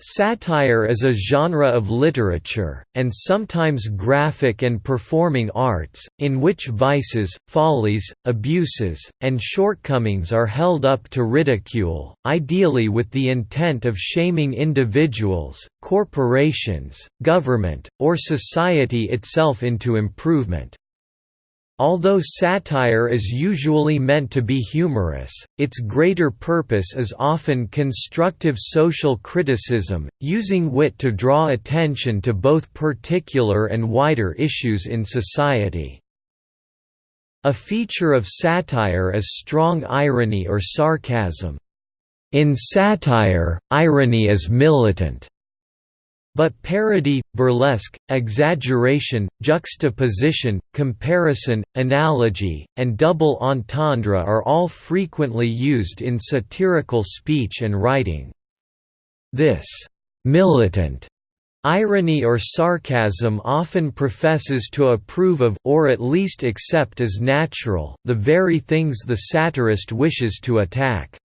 Satire is a genre of literature, and sometimes graphic and performing arts, in which vices, follies, abuses, and shortcomings are held up to ridicule, ideally with the intent of shaming individuals, corporations, government, or society itself into improvement. Although satire is usually meant to be humorous, its greater purpose is often constructive social criticism, using wit to draw attention to both particular and wider issues in society. A feature of satire is strong irony or sarcasm. In satire, irony is militant. But parody, burlesque, exaggeration, juxtaposition, comparison, analogy, and double entendre are all frequently used in satirical speech and writing. This «militant» Irony or sarcasm often professes to approve of or at least accept as natural the very things the satirist wishes to attack.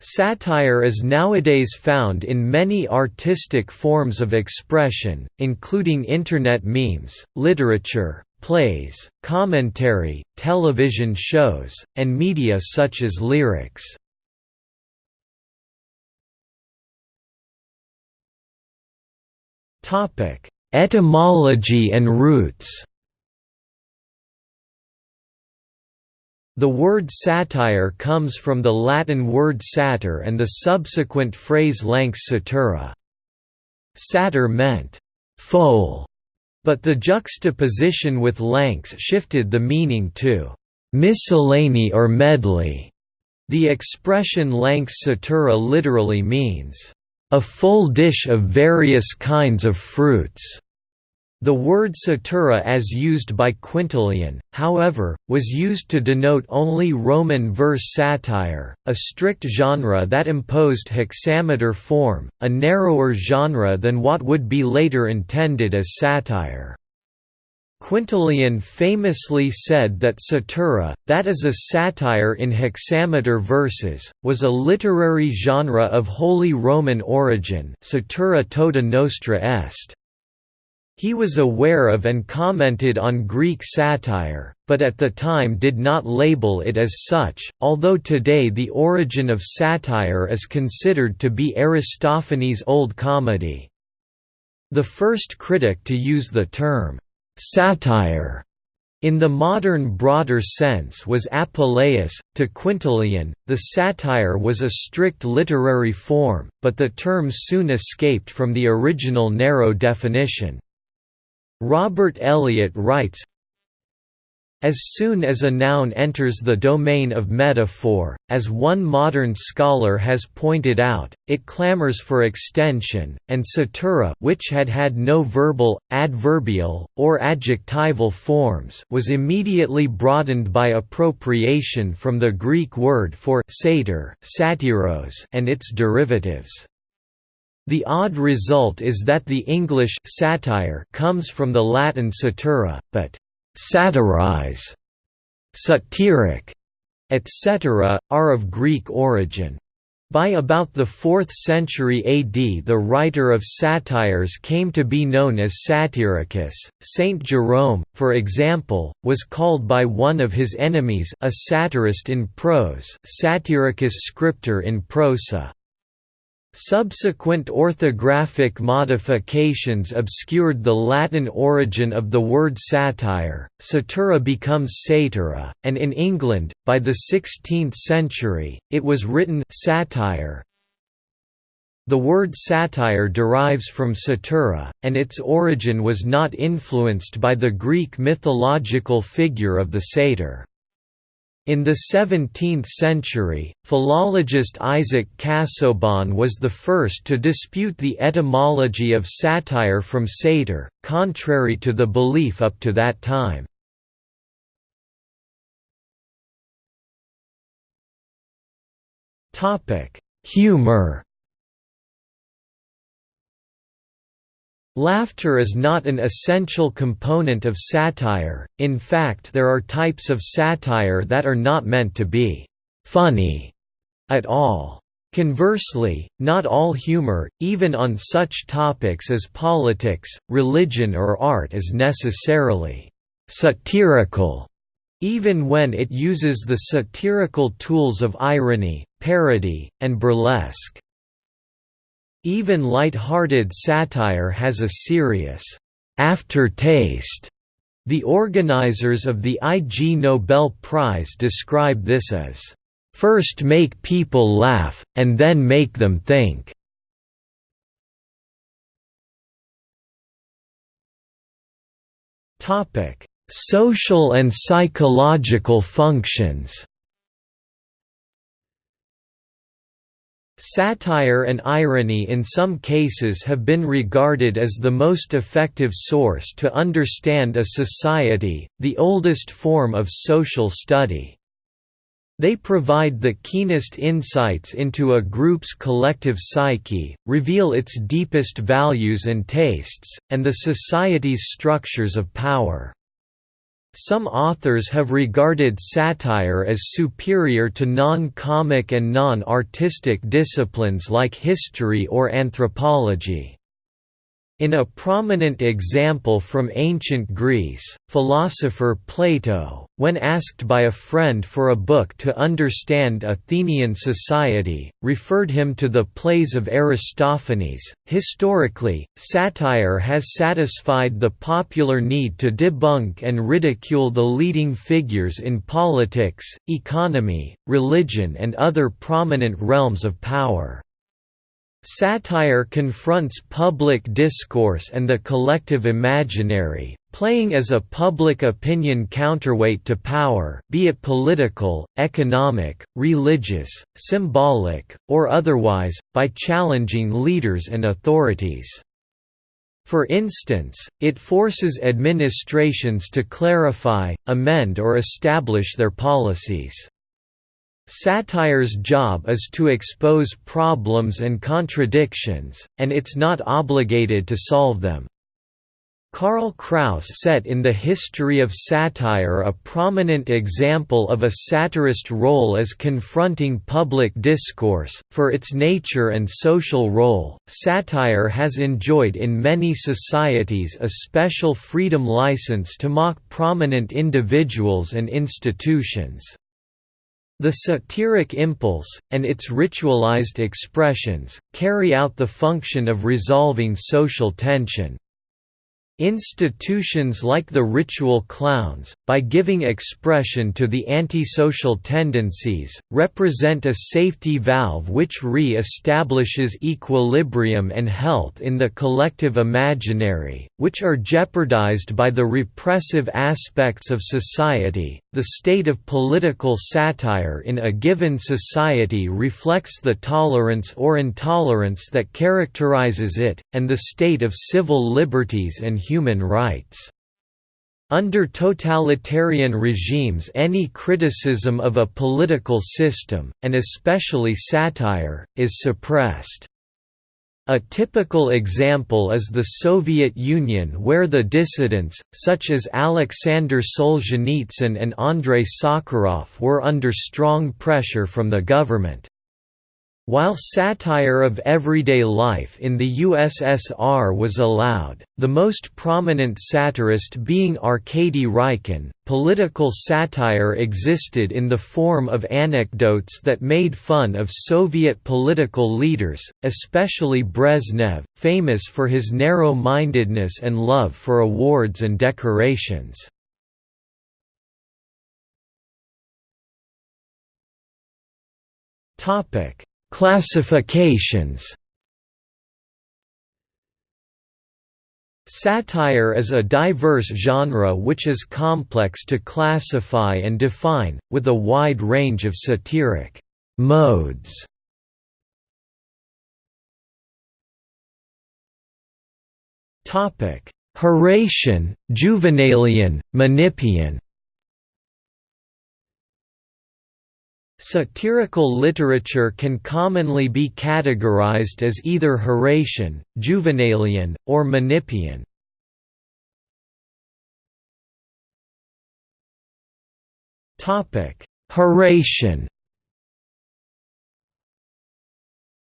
Satire is nowadays found in many artistic forms of expression, including Internet memes, literature, plays, commentary, television shows, and media such as lyrics. Etymology and roots The word satire comes from the Latin word satyr and the subsequent phrase lanx satura. Satyr meant foal, but the juxtaposition with lanx shifted the meaning to miscellany or medley. The expression lanx satura literally means a full dish of various kinds of fruits. The word satura as used by Quintilian, however, was used to denote only Roman verse satire, a strict genre that imposed hexameter form, a narrower genre than what would be later intended as satire. Quintilian famously said that satura, that is a satire in hexameter verses, was a literary genre of wholly Roman origin satura tota nostra est. He was aware of and commented on Greek satire, but at the time did not label it as such, although today the origin of satire is considered to be Aristophanes' Old Comedy. The first critic to use the term, "'satire' in the modern broader sense was Apuleius. To Quintilian, the satire was a strict literary form, but the term soon escaped from the original narrow definition. Robert Elliott writes, as soon as a noun enters the domain of metaphor, as one modern scholar has pointed out, it clamors for extension, and satura which had had no verbal, adverbial, or adjectival forms was immediately broadened by appropriation from the Greek word for satyr and its derivatives. The odd result is that the English satire comes from the Latin satura, but satirize, satiric, etc., are of Greek origin. By about the 4th century AD the writer of satires came to be known as Satyricus. Saint Jerome, for example, was called by one of his enemies a satirist in prose Satyricus scriptor in prosa. Subsequent orthographic modifications obscured the Latin origin of the word satire, satura becomes satyra, and in England, by the 16th century, it was written satire. The word satire derives from satura, and its origin was not influenced by the Greek mythological figure of the satyr. In the 17th century, philologist Isaac Casaubon was the first to dispute the etymology of satire from satyr, contrary to the belief up to that time. Humor Laughter is not an essential component of satire, in fact there are types of satire that are not meant to be «funny» at all. Conversely, not all humor, even on such topics as politics, religion or art is necessarily «satirical», even when it uses the satirical tools of irony, parody, and burlesque. Even light-hearted satire has a serious aftertaste. The organizers of the Ig Nobel Prize describe this as First make people laugh, and then make them think. Social and psychological functions Satire and irony in some cases have been regarded as the most effective source to understand a society, the oldest form of social study. They provide the keenest insights into a group's collective psyche, reveal its deepest values and tastes, and the society's structures of power. Some authors have regarded satire as superior to non-comic and non-artistic disciplines like history or anthropology. In a prominent example from ancient Greece, philosopher Plato, when asked by a friend for a book to understand Athenian society, referred him to the plays of Aristophanes. Historically, satire has satisfied the popular need to debunk and ridicule the leading figures in politics, economy, religion, and other prominent realms of power. Satire confronts public discourse and the collective imaginary, playing as a public opinion counterweight to power be it political, economic, religious, symbolic, or otherwise, by challenging leaders and authorities. For instance, it forces administrations to clarify, amend or establish their policies. Satire's job is to expose problems and contradictions, and it's not obligated to solve them. Karl Kraus set in the history of satire a prominent example of a satirist role as confronting public discourse. For its nature and social role, satire has enjoyed in many societies a special freedom license to mock prominent individuals and institutions. The satiric impulse, and its ritualized expressions, carry out the function of resolving social tension. Institutions like the ritual clowns, by giving expression to the antisocial tendencies, represent a safety valve which re-establishes equilibrium and health in the collective imaginary, which are jeopardized by the repressive aspects of society. The state of political satire in a given society reflects the tolerance or intolerance that characterizes it, and the state of civil liberties and human rights. Under totalitarian regimes any criticism of a political system, and especially satire, is suppressed. A typical example is the Soviet Union where the dissidents, such as Alexander Solzhenitsyn and Andrei Sakharov were under strong pressure from the government. While satire of everyday life in the USSR was allowed, the most prominent satirist being Arkady Raikin, political satire existed in the form of anecdotes that made fun of Soviet political leaders, especially Brezhnev, famous for his narrow-mindedness and love for awards and decorations. Topic Classifications Satire is a diverse genre which is complex to classify and define, with a wide range of satiric modes. Horatian, Juvenalian, Menippean Satirical literature can commonly be categorized as either Horatian, Juvenalian, or Menippean. Horatian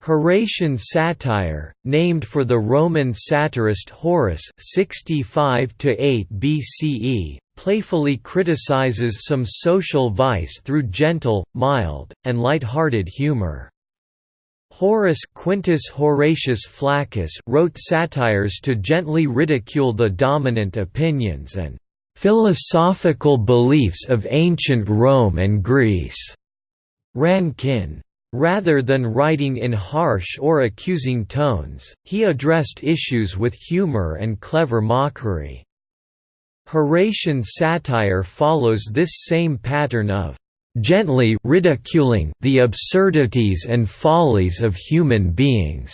Horatian satire, named for the Roman satirist Horace 65 BCE, playfully criticizes some social vice through gentle, mild, and light-hearted humor. Horace Quintus Horatius Flaccus wrote satires to gently ridicule the dominant opinions and philosophical beliefs of ancient Rome and Greece. Rankin Rather than writing in harsh or accusing tones, he addressed issues with humor and clever mockery. Horatian satire follows this same pattern of gently ridiculing the absurdities and follies of human beings.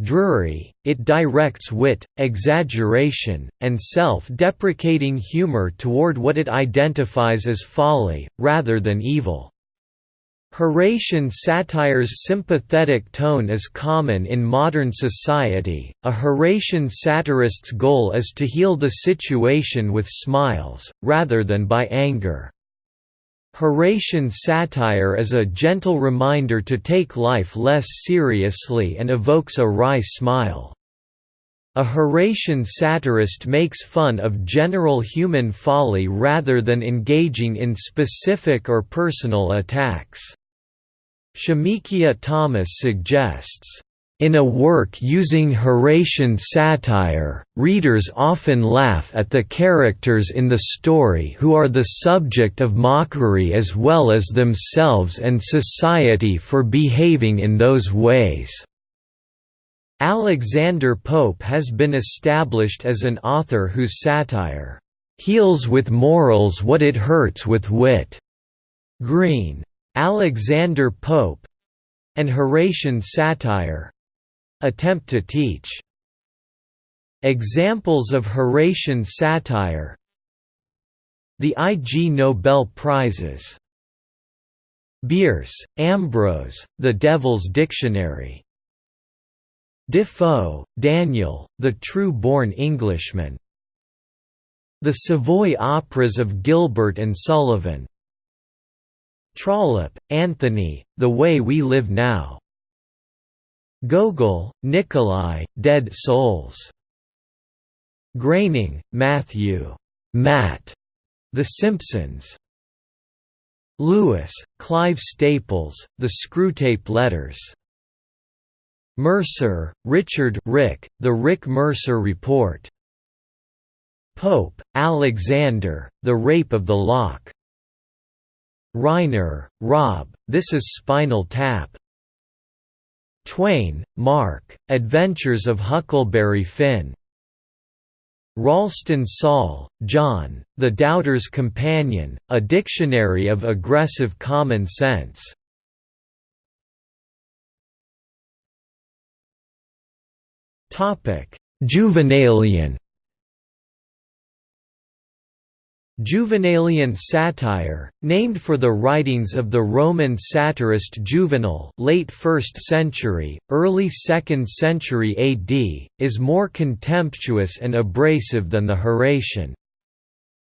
Drury, it directs wit, exaggeration, and self-deprecating humor toward what it identifies as folly, rather than evil. Horatian satire's sympathetic tone is common in modern society. A Horatian satirist's goal is to heal the situation with smiles, rather than by anger. Horatian satire is a gentle reminder to take life less seriously and evokes a wry smile. A Horatian satirist makes fun of general human folly rather than engaging in specific or personal attacks. Shemikia Thomas suggests, in a work using Horatian satire, readers often laugh at the characters in the story who are the subject of mockery as well as themselves and society for behaving in those ways. Alexander Pope has been established as an author whose satire heals with morals what it hurts with wit. Green Alexander Pope and Horatian satire attempt to teach. Examples of Horatian satire. The Ig Nobel Prizes. Bierce, Ambrose, The Devil's Dictionary. Defoe, Daniel, The True-Born Englishman. The Savoy Operas of Gilbert and Sullivan Trollope, Anthony, The Way We Live Now. Gogol, Nikolai, Dead Souls. Groening, Matthew. Matt. The Simpsons. Lewis, Clive Staples, The Screwtape Letters. Mercer, Richard Rick, The Rick Mercer Report. Pope, Alexander, The Rape of the Lock. Reiner, Rob, This is Spinal Tap. Twain, Mark, Adventures of Huckleberry Finn. Ralston Saul, John, The Doubter's Companion, A Dictionary of Aggressive Common Sense. Juvenalian Juvenalian satire, named for the writings of the Roman satirist Juvenal late 1st century, early 2nd century AD, is more contemptuous and abrasive than the Horatian.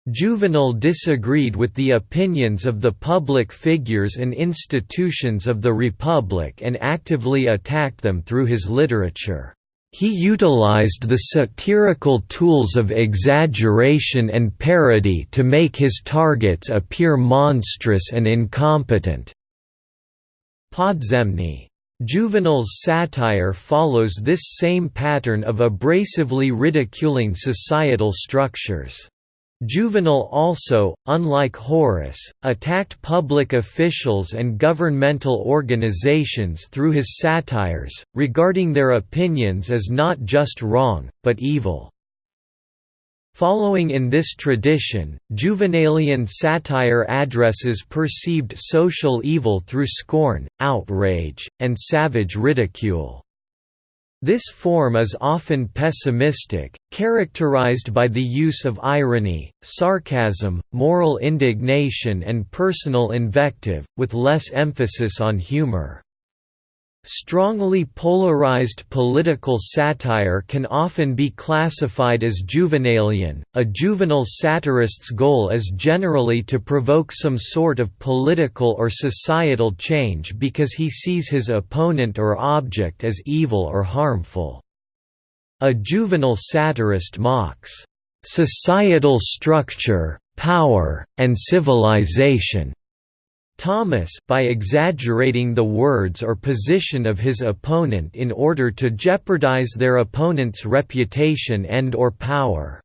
Juvenal disagreed with the opinions of the public figures and institutions of the Republic and actively attacked them through his literature. He utilized the satirical tools of exaggeration and parody to make his targets appear monstrous and incompetent. Podzemny. Juvenal's satire follows this same pattern of abrasively ridiculing societal structures. Juvenal also, unlike Horace, attacked public officials and governmental organizations through his satires, regarding their opinions as not just wrong, but evil. Following in this tradition, Juvenalian satire addresses perceived social evil through scorn, outrage, and savage ridicule. This form is often pessimistic, characterized by the use of irony, sarcasm, moral indignation and personal invective, with less emphasis on humor. Strongly polarized political satire can often be classified as juvenalian. A juvenile satirist's goal is generally to provoke some sort of political or societal change because he sees his opponent or object as evil or harmful. A juvenile satirist mocks societal structure, power, and civilization Thomas by exaggerating the words or position of his opponent in order to jeopardize their opponent's reputation and or power.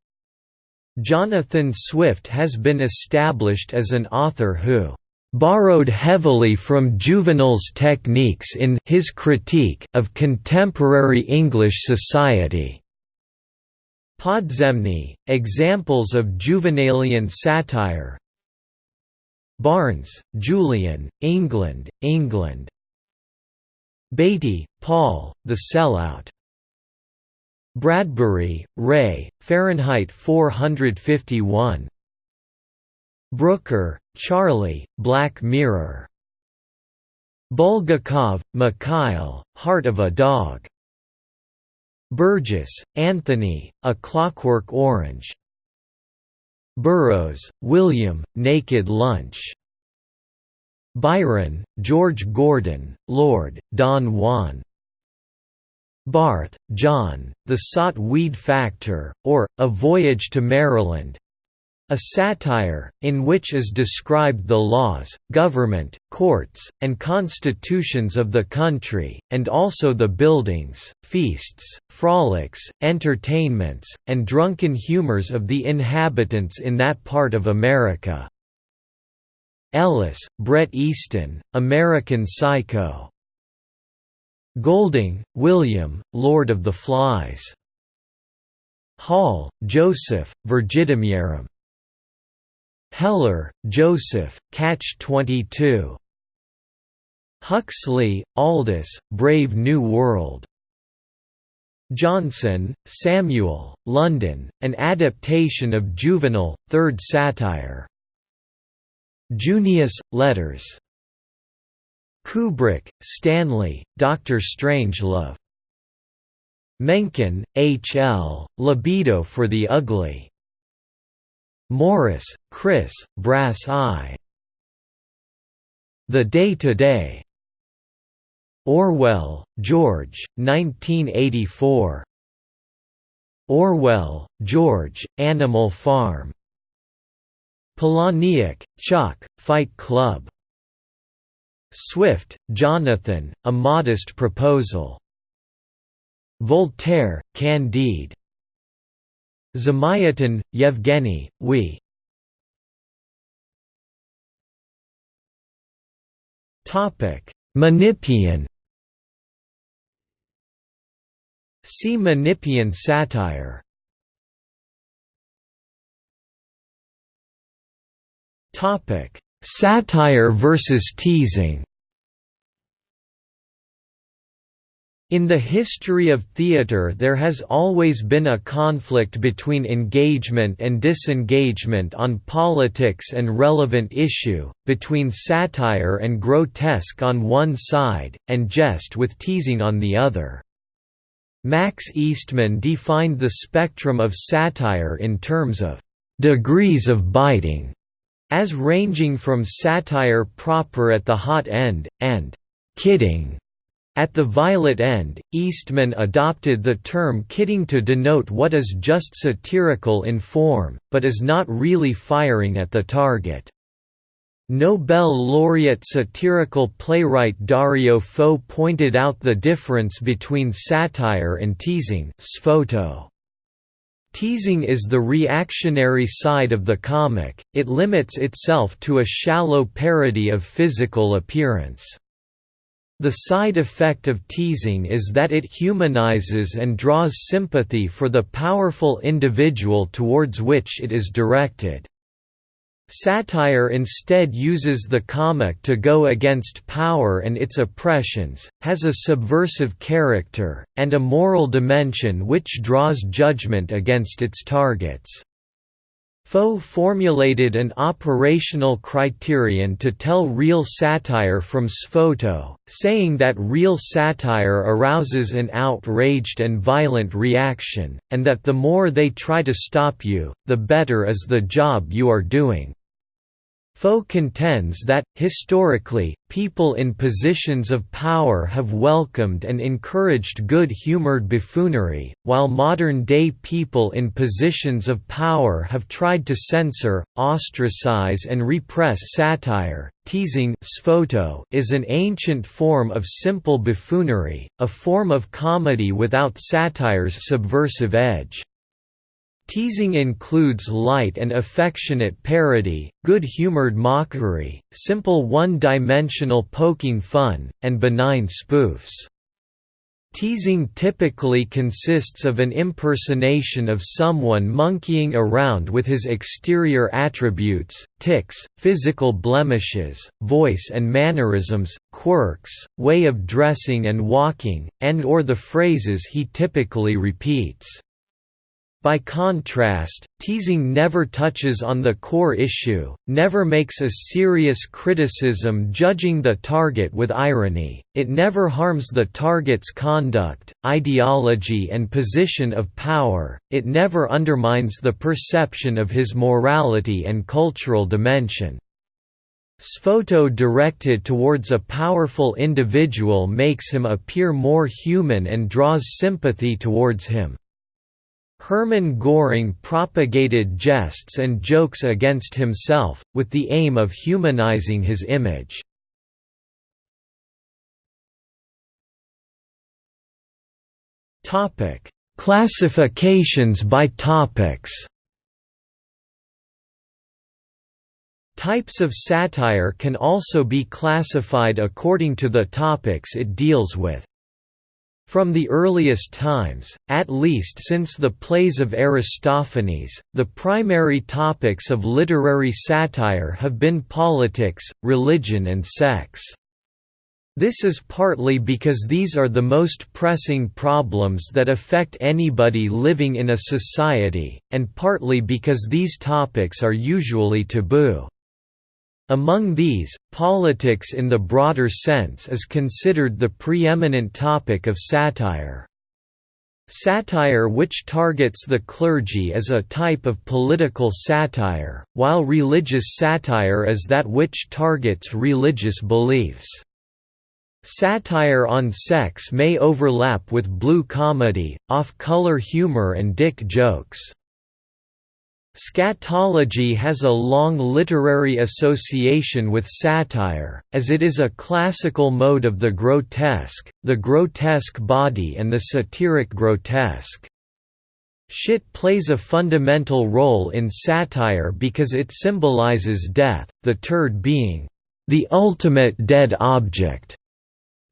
Jonathan Swift has been established as an author who borrowed heavily from Juvenal's techniques in his critique of contemporary English society. Podzemny, examples of Juvenalian satire, Barnes, Julian, England, England. Beatty, Paul, The Sellout. Bradbury, Ray, Fahrenheit 451. Brooker, Charlie, Black Mirror. Bulgakov, Mikhail, Heart of a Dog. Burgess, Anthony, A Clockwork Orange. Burroughs, William, Naked Lunch. Byron, George Gordon, Lord, Don Juan. Barth, John, The Sot-Weed Factor, or, A Voyage to Maryland a satire, in which is described the laws, government, courts, and constitutions of the country, and also the buildings, feasts, frolics, entertainments, and drunken humors of the inhabitants in that part of America. Ellis, Bret Easton, American Psycho. Golding, William, Lord of the Flies. Hall, Joseph, Virgidemiarum. Heller, Joseph, Catch-22. Huxley, Aldous, Brave New World. Johnson, Samuel, London, an adaptation of Juvenal, Third Satire. Junius, Letters. Kubrick, Stanley, Dr. Strangelove. Mencken, H. L., Libido for the Ugly. Morris, Chris, Brass Eye. The Day Today. Orwell, George, 1984. Orwell, George, Animal Farm. Palahniuk, Chuck, Fight Club. Swift, Jonathan, A Modest Proposal. Voltaire, Candide. Zamyatin, Yevgeny, We. Topic. Menippean. See Menippean satire. Topic. Satire versus teasing In the history of theatre there has always been a conflict between engagement and disengagement on politics and relevant issue, between satire and grotesque on one side, and jest with teasing on the other. Max Eastman defined the spectrum of satire in terms of «degrees of biting» as ranging from satire proper at the hot end, and «kidding» At the violet end, Eastman adopted the term kidding to denote what is just satirical in form, but is not really firing at the target. Nobel laureate satirical playwright Dario Fo pointed out the difference between satire and teasing sfoto. Teasing is the reactionary side of the comic, it limits itself to a shallow parody of physical appearance. The side effect of teasing is that it humanizes and draws sympathy for the powerful individual towards which it is directed. Satire instead uses the comic to go against power and its oppressions, has a subversive character, and a moral dimension which draws judgment against its targets. Fo formulated an operational criterion to tell real satire from sfoto, saying that real satire arouses an outraged and violent reaction, and that the more they try to stop you, the better is the job you are doing. Fo contends that, historically, people in positions of power have welcomed and encouraged good-humored buffoonery, while modern-day people in positions of power have tried to censor, ostracize and repress satire. Teasing is an ancient form of simple buffoonery, a form of comedy without satire's subversive edge. Teasing includes light and affectionate parody, good-humored mockery, simple one-dimensional poking fun, and benign spoofs. Teasing typically consists of an impersonation of someone monkeying around with his exterior attributes, tics, physical blemishes, voice and mannerisms, quirks, way of dressing and walking, and or the phrases he typically repeats. By contrast, teasing never touches on the core issue, never makes a serious criticism judging the target with irony, it never harms the target's conduct, ideology and position of power, it never undermines the perception of his morality and cultural dimension. Sfoto directed towards a powerful individual makes him appear more human and draws sympathy towards him. Hermann Göring propagated jests and jokes against himself, with the aim of humanizing his image. Classifications by topics Types of satire can also be classified according to the topics it deals with. From the earliest times, at least since the plays of Aristophanes, the primary topics of literary satire have been politics, religion and sex. This is partly because these are the most pressing problems that affect anybody living in a society, and partly because these topics are usually taboo. Among these, politics in the broader sense is considered the preeminent topic of satire. Satire which targets the clergy is a type of political satire, while religious satire is that which targets religious beliefs. Satire on sex may overlap with blue comedy, off-color humor and dick jokes. Scatology has a long literary association with satire, as it is a classical mode of the grotesque, the grotesque body and the satiric grotesque. Shit plays a fundamental role in satire because it symbolizes death, the turd being the ultimate dead object.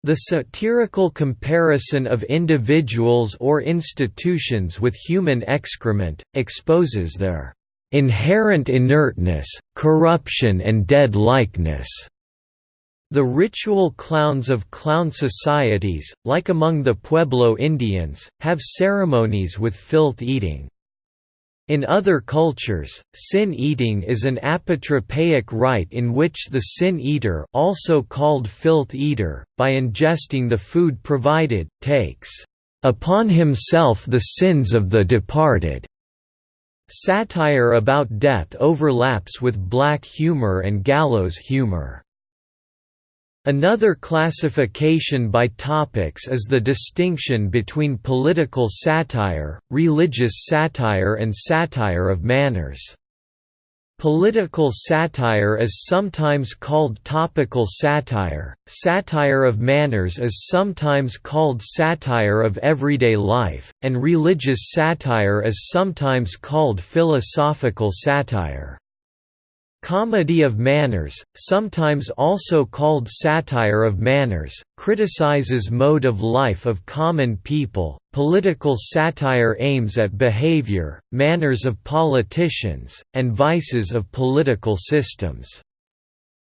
The satirical comparison of individuals or institutions with human excrement, exposes their inherent inertness, corruption and dead-likeness. The ritual clowns of clown societies, like among the Pueblo Indians, have ceremonies with filth eating. In other cultures, sin eating is an apotropaic rite in which the sin eater also called filth eater, by ingesting the food provided, takes upon himself the sins of the departed. Satire about death overlaps with black humor and gallows humor. Another classification by topics is the distinction between political satire, religious satire and satire of manners. Political satire is sometimes called topical satire, satire of manners is sometimes called satire of everyday life, and religious satire is sometimes called philosophical satire. Comedy of manners, sometimes also called satire of manners, criticizes mode of life of common people. Political satire aims at behavior, manners of politicians, and vices of political systems.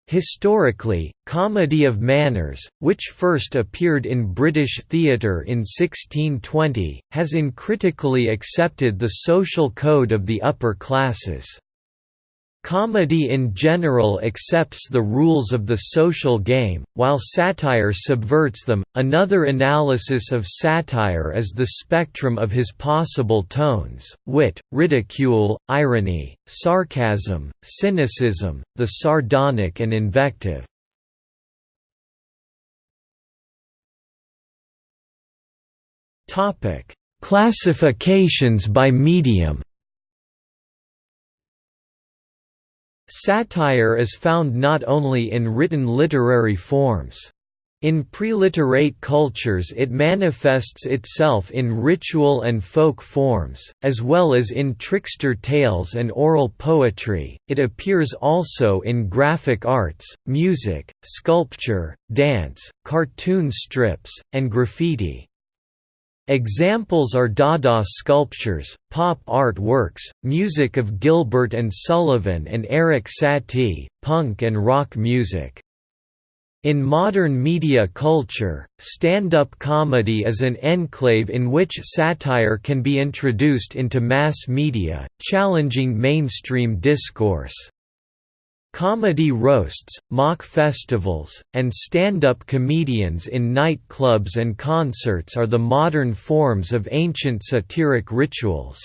Historically, comedy of manners, which first appeared in British theatre in 1620, has uncritically accepted the social code of the upper classes. Comedy in general accepts the rules of the social game, while satire subverts them. Another analysis of satire is the spectrum of his possible tones wit, ridicule, irony, sarcasm, cynicism, the sardonic, and invective. Classifications by medium Satire is found not only in written literary forms. In preliterate cultures it manifests itself in ritual and folk forms, as well as in trickster tales and oral poetry. It appears also in graphic arts, music, sculpture, dance, cartoon strips, and graffiti. Examples are Dada sculptures, pop art works, music of Gilbert and Sullivan and Eric Satie, punk and rock music. In modern media culture, stand-up comedy is an enclave in which satire can be introduced into mass media, challenging mainstream discourse. Comedy roasts, mock festivals, and stand-up comedians in night-clubs and concerts are the modern forms of ancient satiric rituals.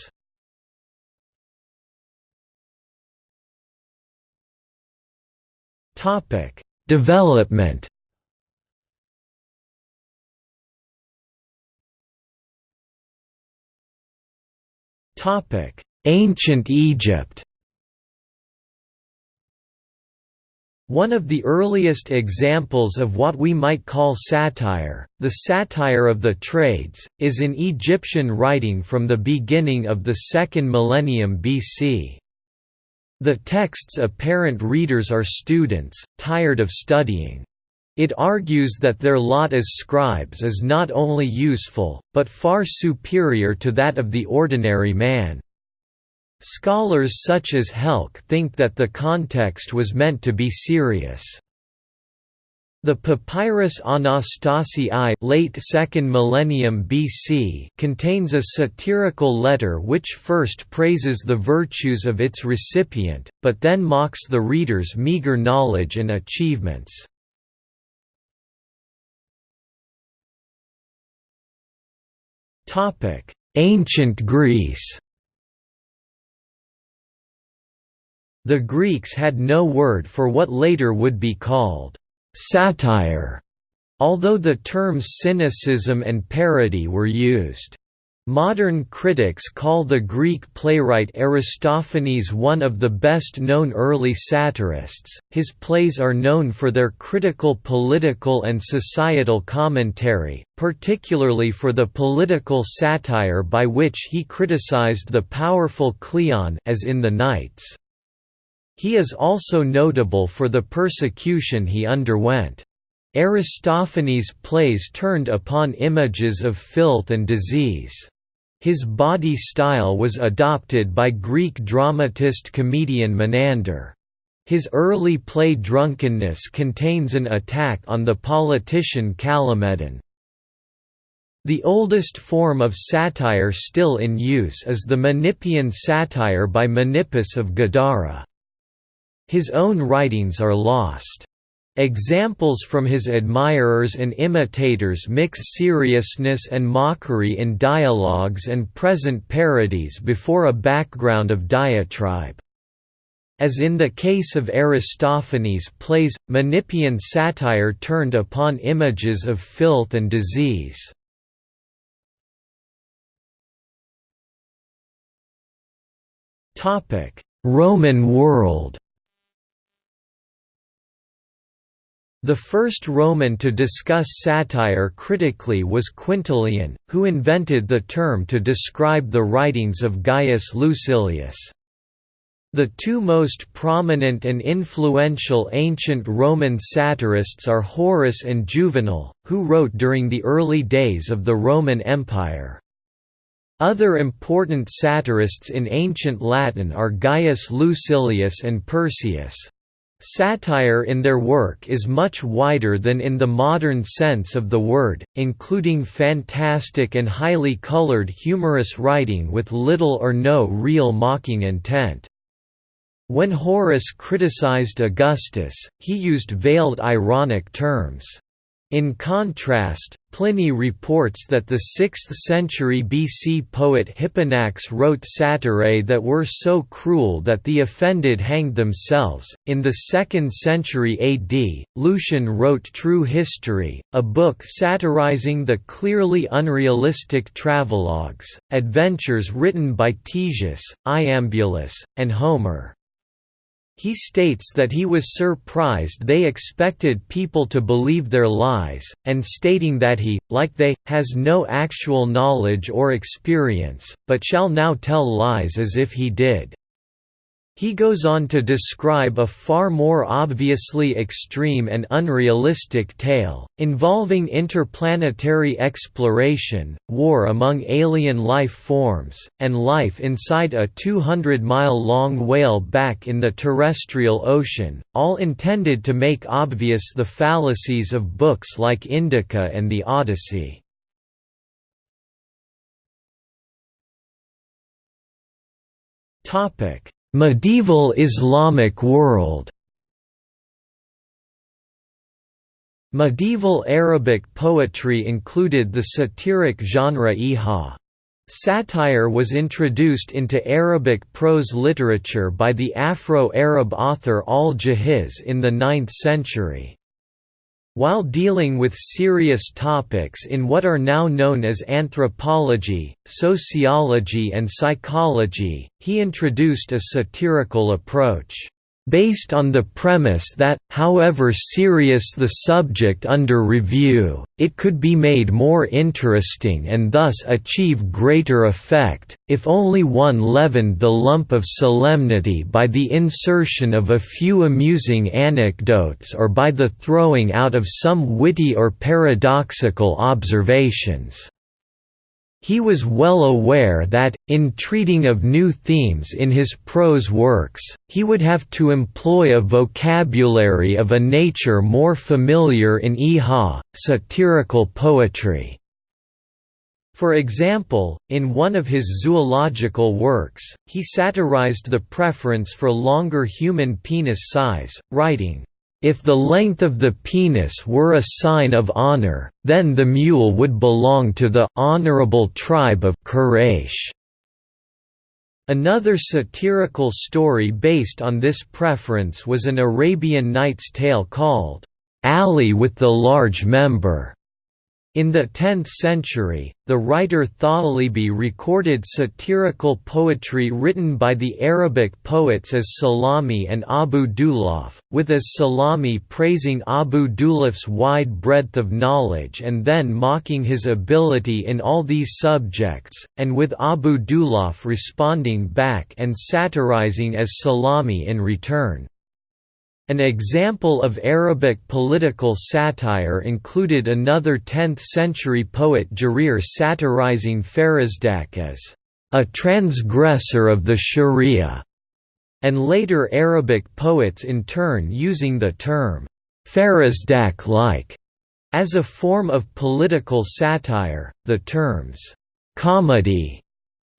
Development Ancient Egypt One of the earliest examples of what we might call satire, the satire of the trades, is in Egyptian writing from the beginning of the second millennium BC. The text's apparent readers are students, tired of studying. It argues that their lot as scribes is not only useful, but far superior to that of the ordinary man. Scholars such as Helck think that the context was meant to be serious. The Papyrus Anastasi I late 2nd millennium BC contains a satirical letter which first praises the virtues of its recipient, but then mocks the reader's meager knowledge and achievements. Ancient Greece The Greeks had no word for what later would be called satire, although the terms cynicism and parody were used. Modern critics call the Greek playwright Aristophanes one of the best-known early satirists. His plays are known for their critical political and societal commentary, particularly for the political satire by which he criticized the powerful Cleon as in The Knights. He is also notable for the persecution he underwent. Aristophanes' plays turned upon images of filth and disease. His body style was adopted by Greek dramatist comedian Menander. His early play Drunkenness contains an attack on the politician Callimedon. The oldest form of satire still in use is the Menippean satire by Menippus of Gadara. His own writings are lost. Examples from his admirers and imitators mix seriousness and mockery in dialogues and present parodies before a background of diatribe. As in the case of Aristophanes' plays, Menippean satire turned upon images of filth and disease. Roman world The first Roman to discuss satire critically was Quintilian, who invented the term to describe the writings of Gaius Lucilius. The two most prominent and influential ancient Roman satirists are Horace and Juvenal, who wrote during the early days of the Roman Empire. Other important satirists in ancient Latin are Gaius Lucilius and Persius. Satire in their work is much wider than in the modern sense of the word, including fantastic and highly colored humorous writing with little or no real mocking intent. When Horace criticized Augustus, he used veiled ironic terms. In contrast, Pliny reports that the 6th century BC poet Hipponax wrote satirae that were so cruel that the offended hanged themselves. In the 2nd century AD, Lucian wrote True History, a book satirizing the clearly unrealistic travelogues, adventures written by Ctesias, Iambulus, and Homer. He states that he was surprised they expected people to believe their lies, and stating that he, like they, has no actual knowledge or experience, but shall now tell lies as if he did. He goes on to describe a far more obviously extreme and unrealistic tale, involving interplanetary exploration, war among alien life forms, and life inside a 200-mile-long whale back in the terrestrial ocean, all intended to make obvious the fallacies of books like Indica and the Odyssey. Topic Medieval Islamic world Medieval Arabic poetry included the satiric genre iha. Satire was introduced into Arabic prose literature by the Afro-Arab author al-Jahiz in the 9th century. While dealing with serious topics in what are now known as anthropology, sociology and psychology, he introduced a satirical approach based on the premise that, however serious the subject under review, it could be made more interesting and thus achieve greater effect, if only one leavened the lump of solemnity by the insertion of a few amusing anecdotes or by the throwing out of some witty or paradoxical observations. He was well aware that, in treating of new themes in his prose works, he would have to employ a vocabulary of a nature more familiar in Iha, satirical poetry. For example, in one of his zoological works, he satirized the preference for longer human penis size, writing, if the length of the penis were a sign of honor, then the mule would belong to the honorable tribe of Quraysh. Another satirical story based on this preference was an Arabian Nights tale called, Ali with the Large Member. In the 10th century, the writer Tha'alibi recorded satirical poetry written by the Arabic poets as Salami and Abu Dulaf, with as Salami praising Abu Dulaf's wide breadth of knowledge and then mocking his ability in all these subjects, and with Abu Dulaf responding back and satirizing as Salami in return. An example of Arabic political satire included another 10th-century poet Jarir satirizing Farazdak as a transgressor of the sharia, and later Arabic poets in turn using the term Farazdak-like as a form of political satire. The terms comedy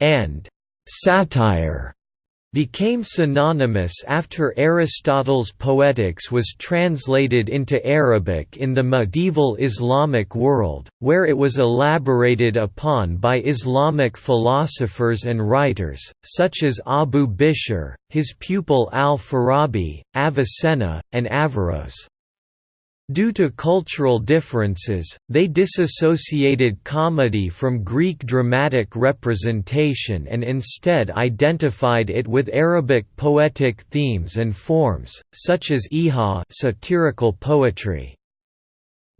and satire became synonymous after Aristotle's Poetics was translated into Arabic in the medieval Islamic world, where it was elaborated upon by Islamic philosophers and writers, such as Abu Bishr, his pupil al-Farabi, Avicenna, and Averroes. Due to cultural differences, they disassociated comedy from Greek dramatic representation and instead identified it with Arabic poetic themes and forms, such as iha satirical poetry.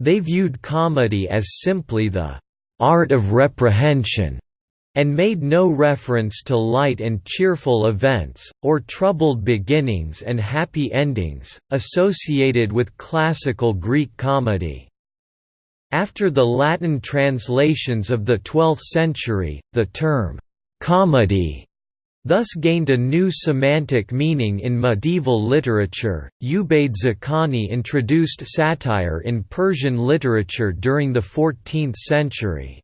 They viewed comedy as simply the art of reprehension and made no reference to light and cheerful events, or troubled beginnings and happy endings, associated with classical Greek comedy. After the Latin translations of the 12th century, the term, "'comedy' thus gained a new semantic meaning in medieval literature. Ubayd Zakani introduced satire in Persian literature during the 14th century.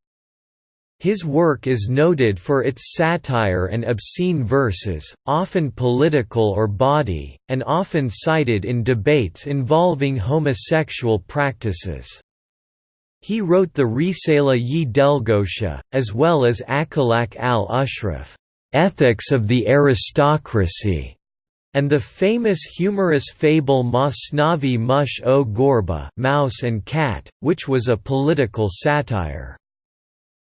His work is noted for its satire and obscene verses, often political or bawdy, and often cited in debates involving homosexual practices. He wrote the Risala yi Delgosha, as well as Akhlaq al-Ashraf, Ethics of the Aristocracy, and the famous humorous fable Masnavi Mush o Gorba Mouse and Cat, which was a political satire.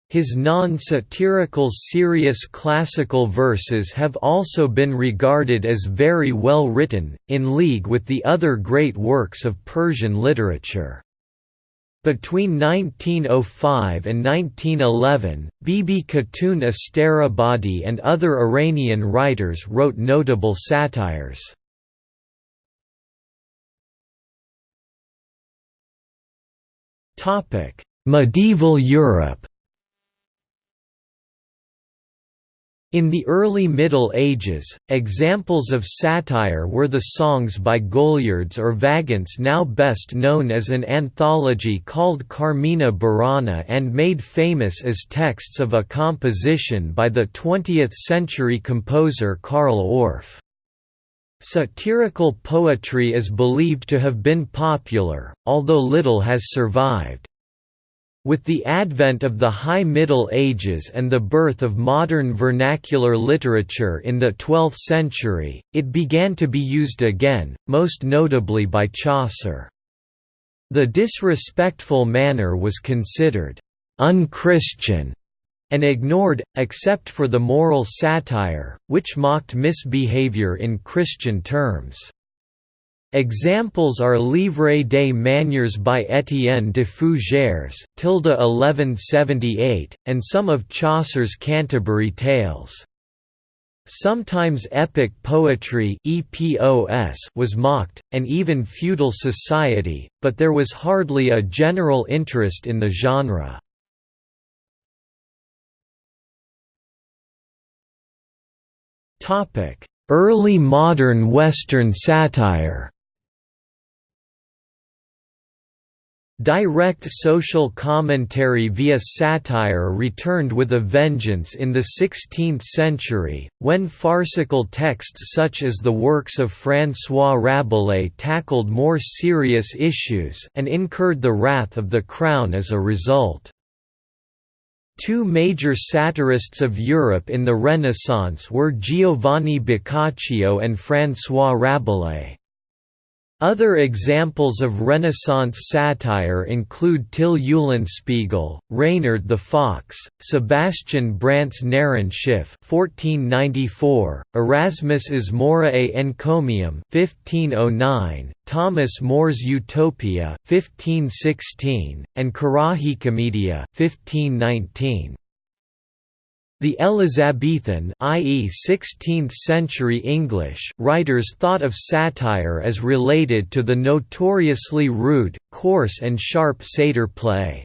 His non-satirical serious classical verses have also been regarded as very well written, in league with the other great works of Persian literature. Between 1905 and 1911, Bibi Khatun Asterabadi and other Iranian writers wrote notable satires. Medieval Europe In the early Middle Ages, examples of satire were the songs by Goliards or Vagants now best known as an anthology called Carmina Burana and made famous as texts of a composition by the 20th-century composer Carl Orff. Satirical poetry is believed to have been popular, although little has survived. With the advent of the High Middle Ages and the birth of modern vernacular literature in the 12th century, it began to be used again, most notably by Chaucer. The disrespectful manner was considered «unchristian» and ignored, except for the moral satire, which mocked misbehavior in Christian terms. Examples are Livre des Manières by Étienne de Fougères tilde 1178, and some of Chaucer's Canterbury Tales. Sometimes epic poetry was mocked, and even feudal society, but there was hardly a general interest in the genre. Early modern Western satire Direct social commentary via satire returned with a vengeance in the 16th century, when farcical texts such as the works of François Rabelais tackled more serious issues and incurred the wrath of the crown as a result. Two major satirists of Europe in the Renaissance were Giovanni Boccaccio and François Rabelais. Other examples of Renaissance satire include Till Eulenspiegel, Reynard the Fox, Sebastian Brant's Narrenschiff (1494), Erasmus's Moriae Encomium (1509), Thomas More's Utopia (1516), and Carajicomedia (1519). The Elizabethan i.e. 16th-century English writers thought of satire as related to the notoriously rude, coarse and sharp satyr play.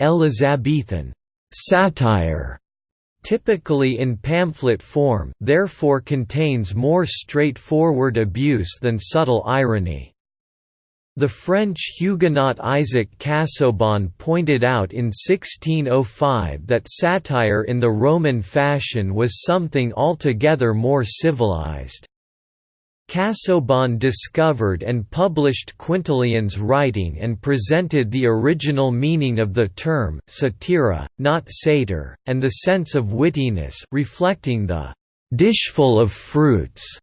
Elizabethan satire typically in pamphlet form therefore contains more straightforward abuse than subtle irony. The French Huguenot Isaac Casaubon pointed out in 1605 that satire in the Roman fashion was something altogether more civilized. Casaubon discovered and published Quintilian's writing and presented the original meaning of the term satira, not satyr, and the sense of wittiness reflecting the «dishful of fruits»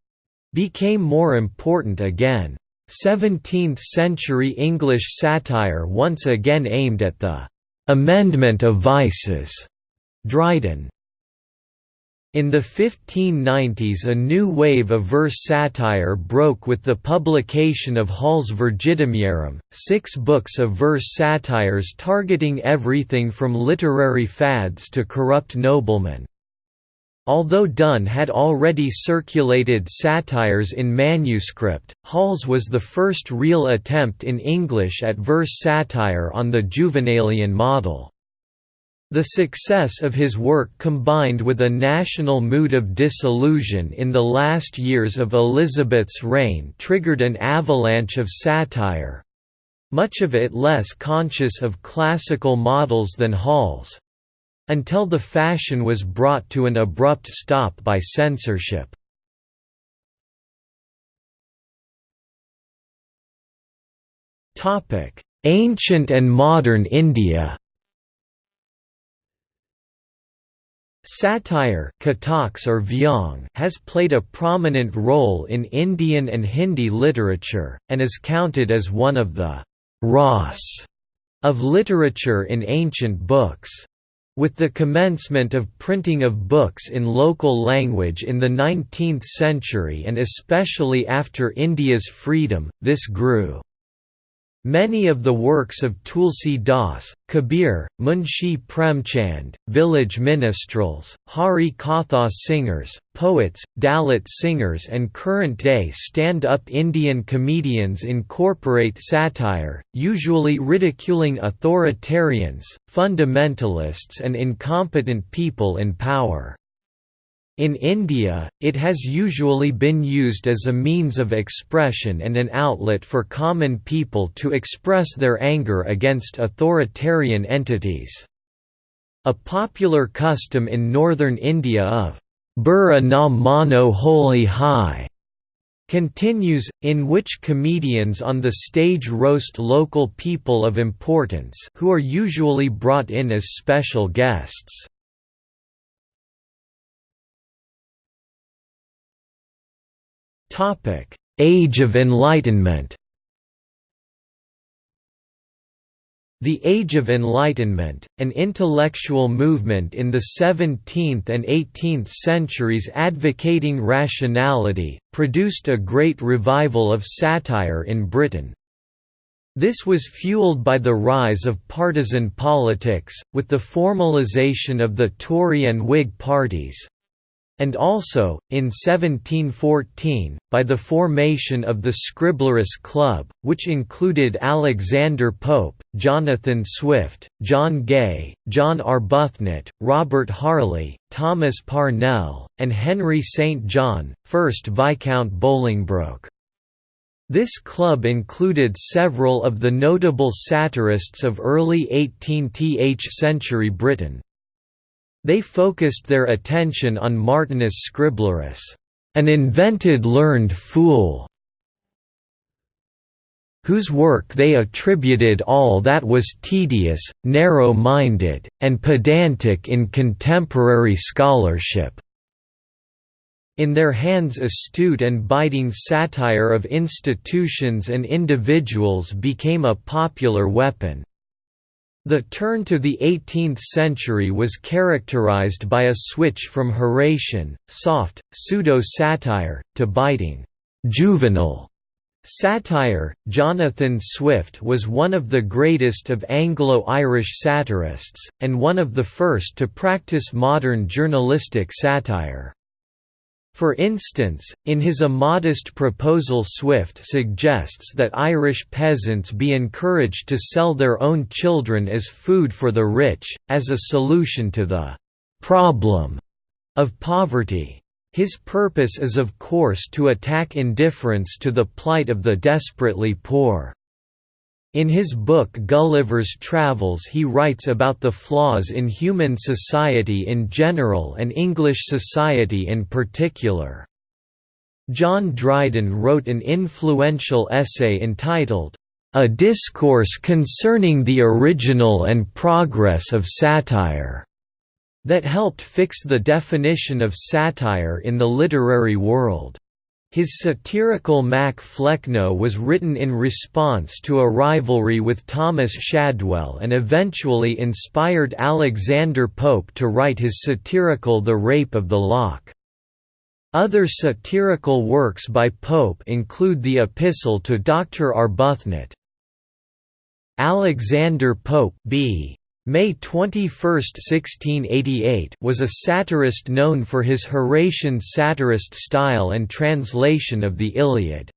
became more important again. 17th-century English satire once again aimed at the «amendment of vices» Dryden. In the 1590s a new wave of verse satire broke with the publication of Hall's Virgidemiarum, six books of verse satires targeting everything from literary fads to corrupt noblemen. Although Donne had already circulated satires in manuscript, Hall's was the first real attempt in English at verse satire on the Juvenalian model. The success of his work combined with a national mood of disillusion in the last years of Elizabeth's reign triggered an avalanche of satire—much of it less conscious of classical models than Hall's. Until the fashion was brought to an abrupt stop by censorship. Ancient and modern India Satire or vyong has played a prominent role in Indian and Hindi literature, and is counted as one of the «ras» of literature in ancient books. With the commencement of printing of books in local language in the 19th century and especially after India's freedom, this grew. Many of the works of Tulsi Das, Kabir, Munshi Premchand, village minstrels, Hari Katha singers, poets, Dalit singers and current-day stand-up Indian comedians incorporate satire, usually ridiculing authoritarians, fundamentalists and incompetent people in power. In India, it has usually been used as a means of expression and an outlet for common people to express their anger against authoritarian entities. A popular custom in northern India of Bura na mano Holi hai continues, in which comedians on the stage roast local people of importance who are usually brought in as special guests. Topic: Age of Enlightenment. The Age of Enlightenment, an intellectual movement in the 17th and 18th centuries advocating rationality, produced a great revival of satire in Britain. This was fueled by the rise of partisan politics, with the formalisation of the Tory and Whig parties, and also, in 1714, by the formation of the Scriblerus Club, which included Alexander Pope, Jonathan Swift, John Gay, John Arbuthnot, Robert Harley, Thomas Parnell, and Henry St. John, 1st Viscount Bolingbroke. This club included several of the notable satirists of early 18th century Britain. They focused their attention on Martinus Scriblerus, an invented learned fool, whose work they attributed all that was tedious, narrow-minded, and pedantic in contemporary scholarship. In their hands astute and biting satire of institutions and individuals became a popular weapon. The turn to the 18th century was characterized by a switch from Horatian, soft, pseudo-satire, to biting, juvenile satire. Jonathan Swift was one of the greatest of Anglo-Irish satirists, and one of the first to practice modern journalistic satire. For instance, in his A Modest Proposal Swift suggests that Irish peasants be encouraged to sell their own children as food for the rich, as a solution to the «problem» of poverty. His purpose is of course to attack indifference to the plight of the desperately poor. In his book Gulliver's Travels he writes about the flaws in human society in general and English society in particular. John Dryden wrote an influential essay entitled, A Discourse Concerning the Original and Progress of Satire, that helped fix the definition of satire in the literary world. His satirical Mac Flecknoe was written in response to a rivalry with Thomas Shadwell and eventually inspired Alexander Pope to write his satirical The Rape of the Lock. Other satirical works by Pope include the Epistle to Dr. Arbuthnot. Alexander Pope b. May 21, 1688 was a satirist known for his Horatian satirist style and translation of the Iliad.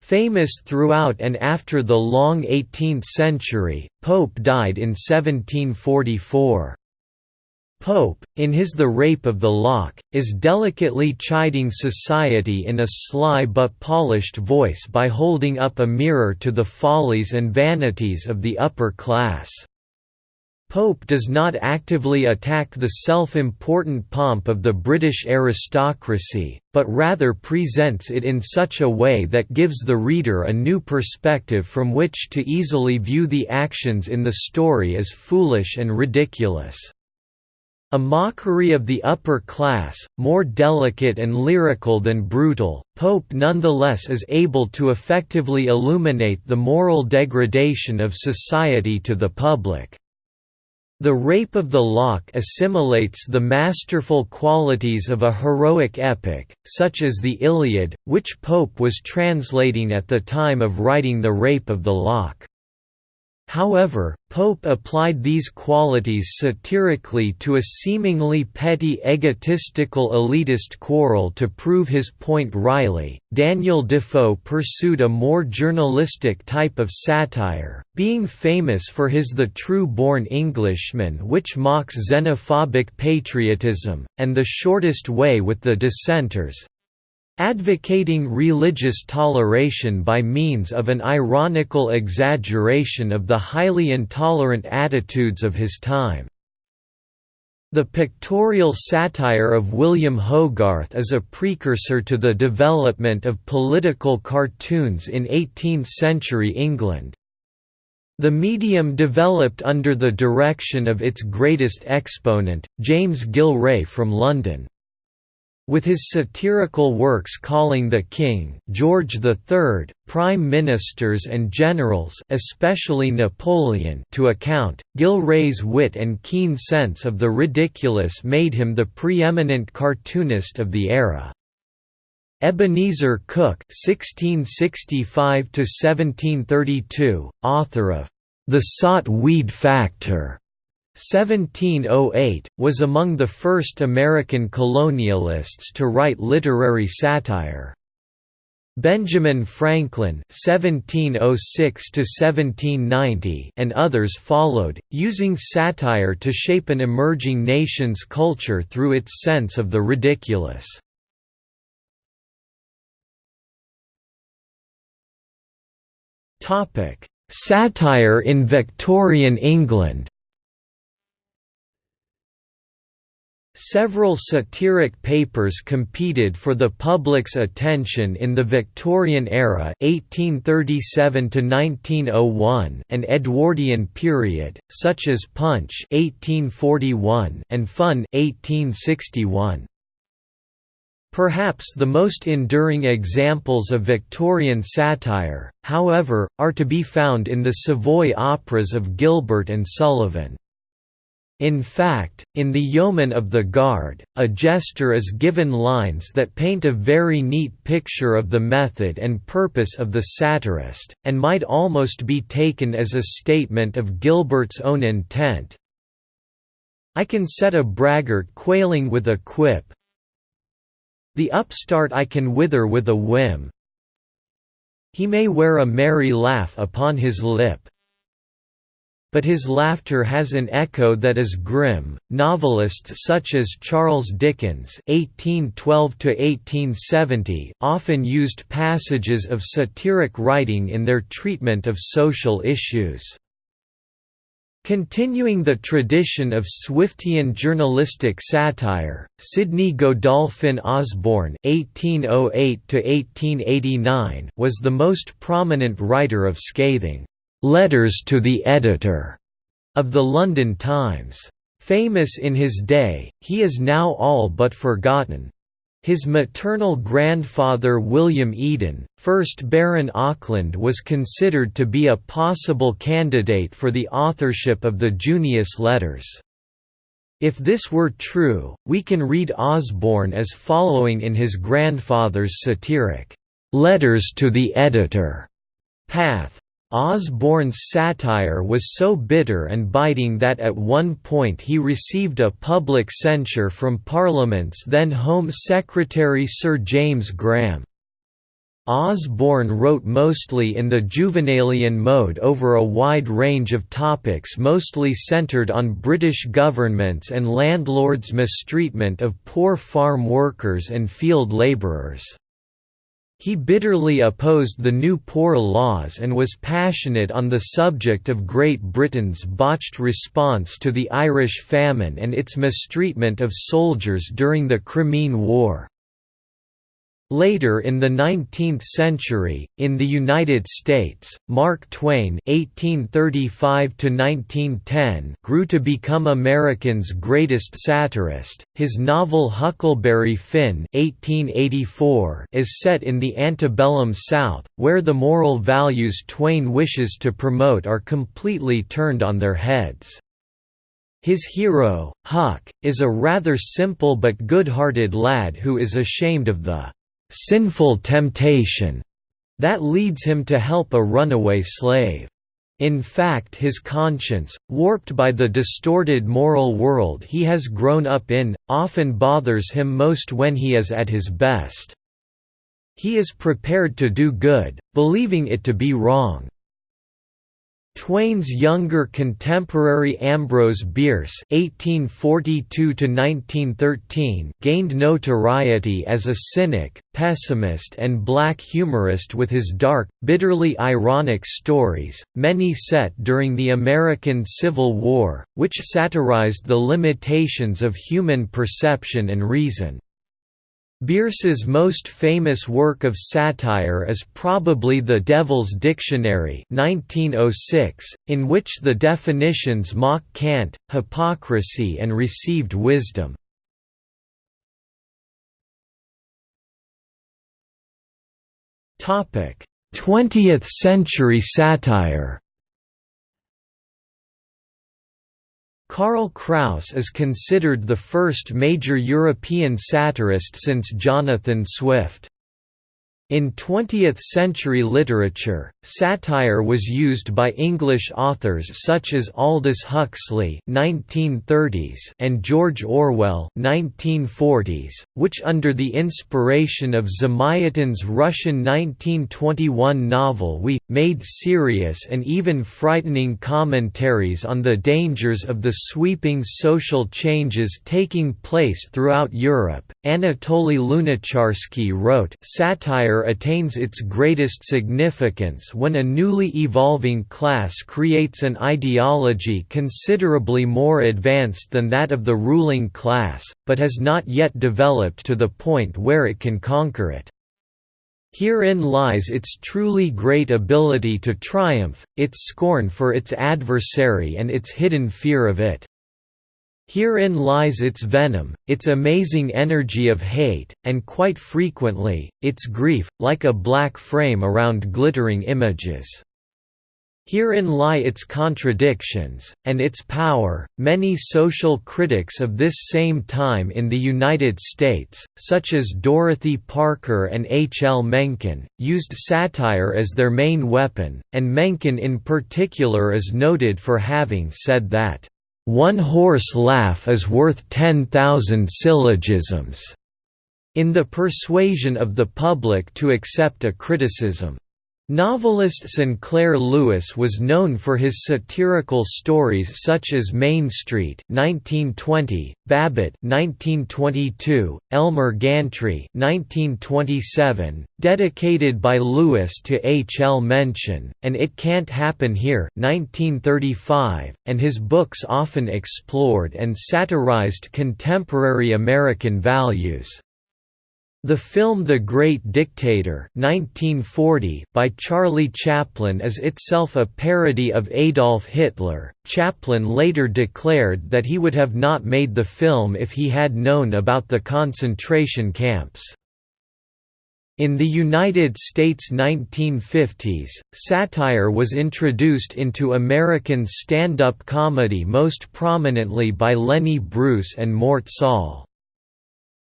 Famous throughout and after the long 18th century, Pope died in 1744. Pope, in his The Rape of the Lock, is delicately chiding society in a sly but polished voice by holding up a mirror to the follies and vanities of the upper class. Pope does not actively attack the self-important pomp of the British aristocracy, but rather presents it in such a way that gives the reader a new perspective from which to easily view the actions in the story as foolish and ridiculous. A mockery of the upper class, more delicate and lyrical than brutal, Pope nonetheless is able to effectively illuminate the moral degradation of society to the public. The Rape of the Lock assimilates the masterful qualities of a heroic epic, such as the Iliad, which Pope was translating at the time of writing The Rape of the Lock. However, Pope applied these qualities satirically to a seemingly petty egotistical elitist quarrel to prove his point wryly. Daniel Defoe pursued a more journalistic type of satire, being famous for his The True Born Englishman, which mocks xenophobic patriotism, and The Shortest Way with the Dissenters, advocating religious toleration by means of an ironical exaggeration of the highly intolerant attitudes of his time. The pictorial satire of William Hogarth is a precursor to the development of political cartoons in 18th-century England. The medium developed under the direction of its greatest exponent, James Gillray from London. With his satirical works calling the king George III, prime ministers and generals especially Napoleon to account, Gillray's wit and keen sense of the ridiculous made him the preeminent cartoonist of the era. Ebenezer Cook (1665–1732), author of "The Sot Weed Factor," 1708, was among the first American colonialists to write literary satire. Benjamin Franklin (1706–1790) and others followed, using satire to shape an emerging nation's culture through its sense of the ridiculous. Topic: Satire in Victorian England. Several satiric papers competed for the public's attention in the Victorian era 1837 1901 and Edwardian period, such as Punch 1841 and Fun 1861. Perhaps the most enduring examples of Victorian satire, however, are to be found in the Savoy operas of Gilbert and Sullivan. In fact, in The Yeomen of the Guard, a jester is given lines that paint a very neat picture of the method and purpose of the satirist, and might almost be taken as a statement of Gilbert's own intent. I can set a braggart quailing with a quip. The upstart I can wither with a whim. He may wear a merry laugh upon his lip but his laughter has an echo that is grim. Novelists such as Charles Dickens (1812–1870) often used passages of satiric writing in their treatment of social issues. Continuing the tradition of Swiftian journalistic satire, Sydney Godolphin Osborne (1808–1889) was the most prominent writer of scathing "'Letters to the Editor' of the London Times. Famous in his day, he is now all but forgotten. His maternal grandfather William Eden, 1st Baron Auckland was considered to be a possible candidate for the authorship of the Junius Letters. If this were true, we can read Osborne as following in his grandfather's satiric, "'Letters to the Editor' path. Osborne's satire was so bitter and biting that at one point he received a public censure from Parliament's then Home Secretary Sir James Graham. Osborne wrote mostly in the Juvenalian mode over a wide range of topics mostly centred on British governments and landlords' mistreatment of poor farm workers and field labourers. He bitterly opposed the new Poor Laws and was passionate on the subject of Great Britain's botched response to the Irish famine and its mistreatment of soldiers during the Crimean War. Later in the 19th century, in the United States, Mark Twain (1835–1910) grew to become American's greatest satirist. His novel *Huckleberry Finn* (1884) is set in the antebellum South, where the moral values Twain wishes to promote are completely turned on their heads. His hero, Huck, is a rather simple but good-hearted lad who is ashamed of the sinful temptation that leads him to help a runaway slave. In fact his conscience, warped by the distorted moral world he has grown up in, often bothers him most when he is at his best. He is prepared to do good, believing it to be wrong. Twain's younger contemporary Ambrose Bierce (1842–1913) gained notoriety as a cynic, pessimist, and black humorist with his dark, bitterly ironic stories, many set during the American Civil War, which satirized the limitations of human perception and reason. Bierce's most famous work of satire is probably The Devil's Dictionary 1906, in which the definitions mock cant, hypocrisy and received wisdom. Twentieth century satire Karl Kraus is considered the first major European satirist since Jonathan Swift. In 20th-century literature, satire was used by English authors such as Aldous Huxley (1930s) and George Orwell (1940s), which under the inspiration of Zamyatin's Russian 1921 novel We made serious and even frightening commentaries on the dangers of the sweeping social changes taking place throughout Europe. Anatoly Lunacharsky wrote, "Satire attains its greatest significance when a newly evolving class creates an ideology considerably more advanced than that of the ruling class, but has not yet developed to the point where it can conquer it. Herein lies its truly great ability to triumph, its scorn for its adversary and its hidden fear of it. Herein lies its venom, its amazing energy of hate, and quite frequently, its grief, like a black frame around glittering images. Herein lie its contradictions, and its power. Many social critics of this same time in the United States, such as Dorothy Parker and H. L. Mencken, used satire as their main weapon, and Mencken in particular is noted for having said that one horse laugh is worth 10,000 syllogisms, in the persuasion of the public to accept a criticism. Novelist Sinclair Lewis was known for his satirical stories such as Main Street (1920), Babbitt (1922), Elmer Gantry (1927), dedicated by Lewis to H. L. Mencken, and It Can't Happen Here (1935), and his books often explored and satirized contemporary American values. The film The Great Dictator 1940 by Charlie Chaplin is itself a parody of Adolf Hitler. Chaplin later declared that he would have not made the film if he had known about the concentration camps. In the United States 1950s, satire was introduced into American stand-up comedy most prominently by Lenny Bruce and Mort Sahl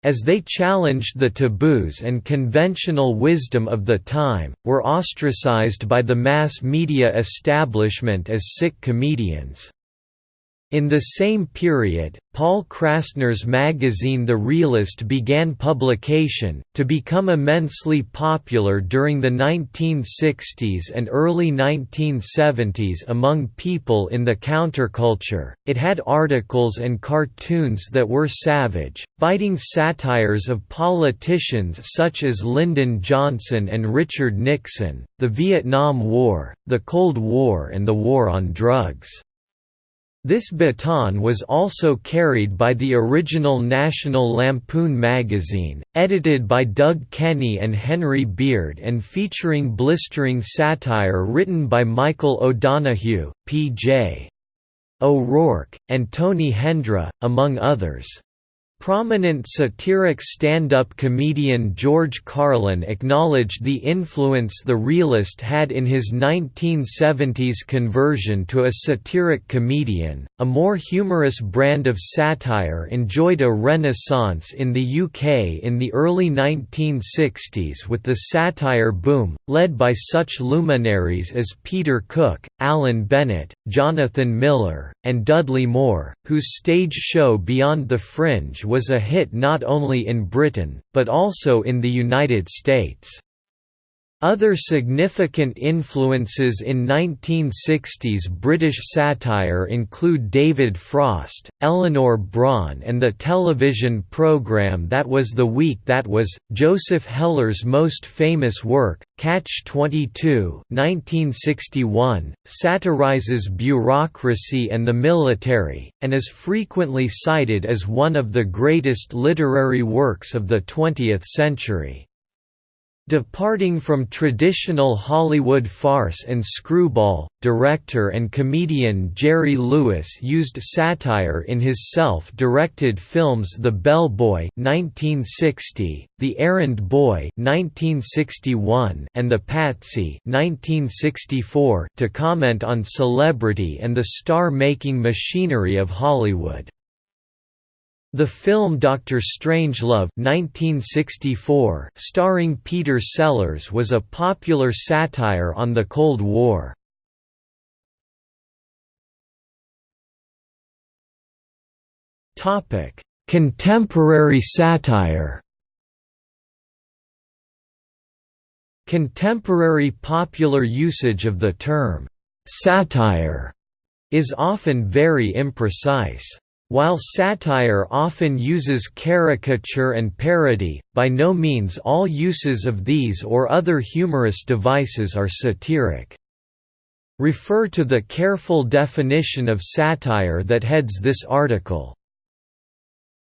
as they challenged the taboos and conventional wisdom of the time, were ostracized by the mass media establishment as sick comedians. In the same period, Paul Krassner's magazine The Realist began publication, to become immensely popular during the 1960s and early 1970s among people in the counterculture. It had articles and cartoons that were savage, biting satires of politicians such as Lyndon Johnson and Richard Nixon, the Vietnam War, the Cold War, and the War on Drugs. This baton was also carried by the original National Lampoon magazine, edited by Doug Kenney and Henry Beard and featuring blistering satire written by Michael O'Donoghue, P.J. O'Rourke, and Tony Hendra, among others. Prominent satiric stand-up comedian George Carlin acknowledged the influence the realist had in his 1970s conversion to a satiric comedian. A more humorous brand of satire enjoyed a renaissance in the UK in the early 1960s with the satire boom, led by such luminaries as Peter Cook, Alan Bennett, Jonathan Miller, and Dudley Moore, whose stage show Beyond the Fringe was a hit not only in Britain, but also in the United States. Other significant influences in 1960s British satire include David Frost, Eleanor Bron and the television programme That Was the Week That Was. Joseph Heller's most famous work, Catch-22 1961, satirizes bureaucracy and the military, and is frequently cited as one of the greatest literary works of the 20th century. Departing from traditional Hollywood farce and screwball, director and comedian Jerry Lewis used satire in his self-directed films The Bellboy (1960), The Errand Boy (1961), and The Patsy (1964) to comment on celebrity and the star-making machinery of Hollywood. The film Dr. Strangelove 1964, starring Peter Sellers was a popular satire on the Cold War. Contemporary satire Contemporary popular usage of the term, "'satire' is often very imprecise. While satire often uses caricature and parody, by no means all uses of these or other humorous devices are satiric. Refer to the careful definition of satire that heads this article.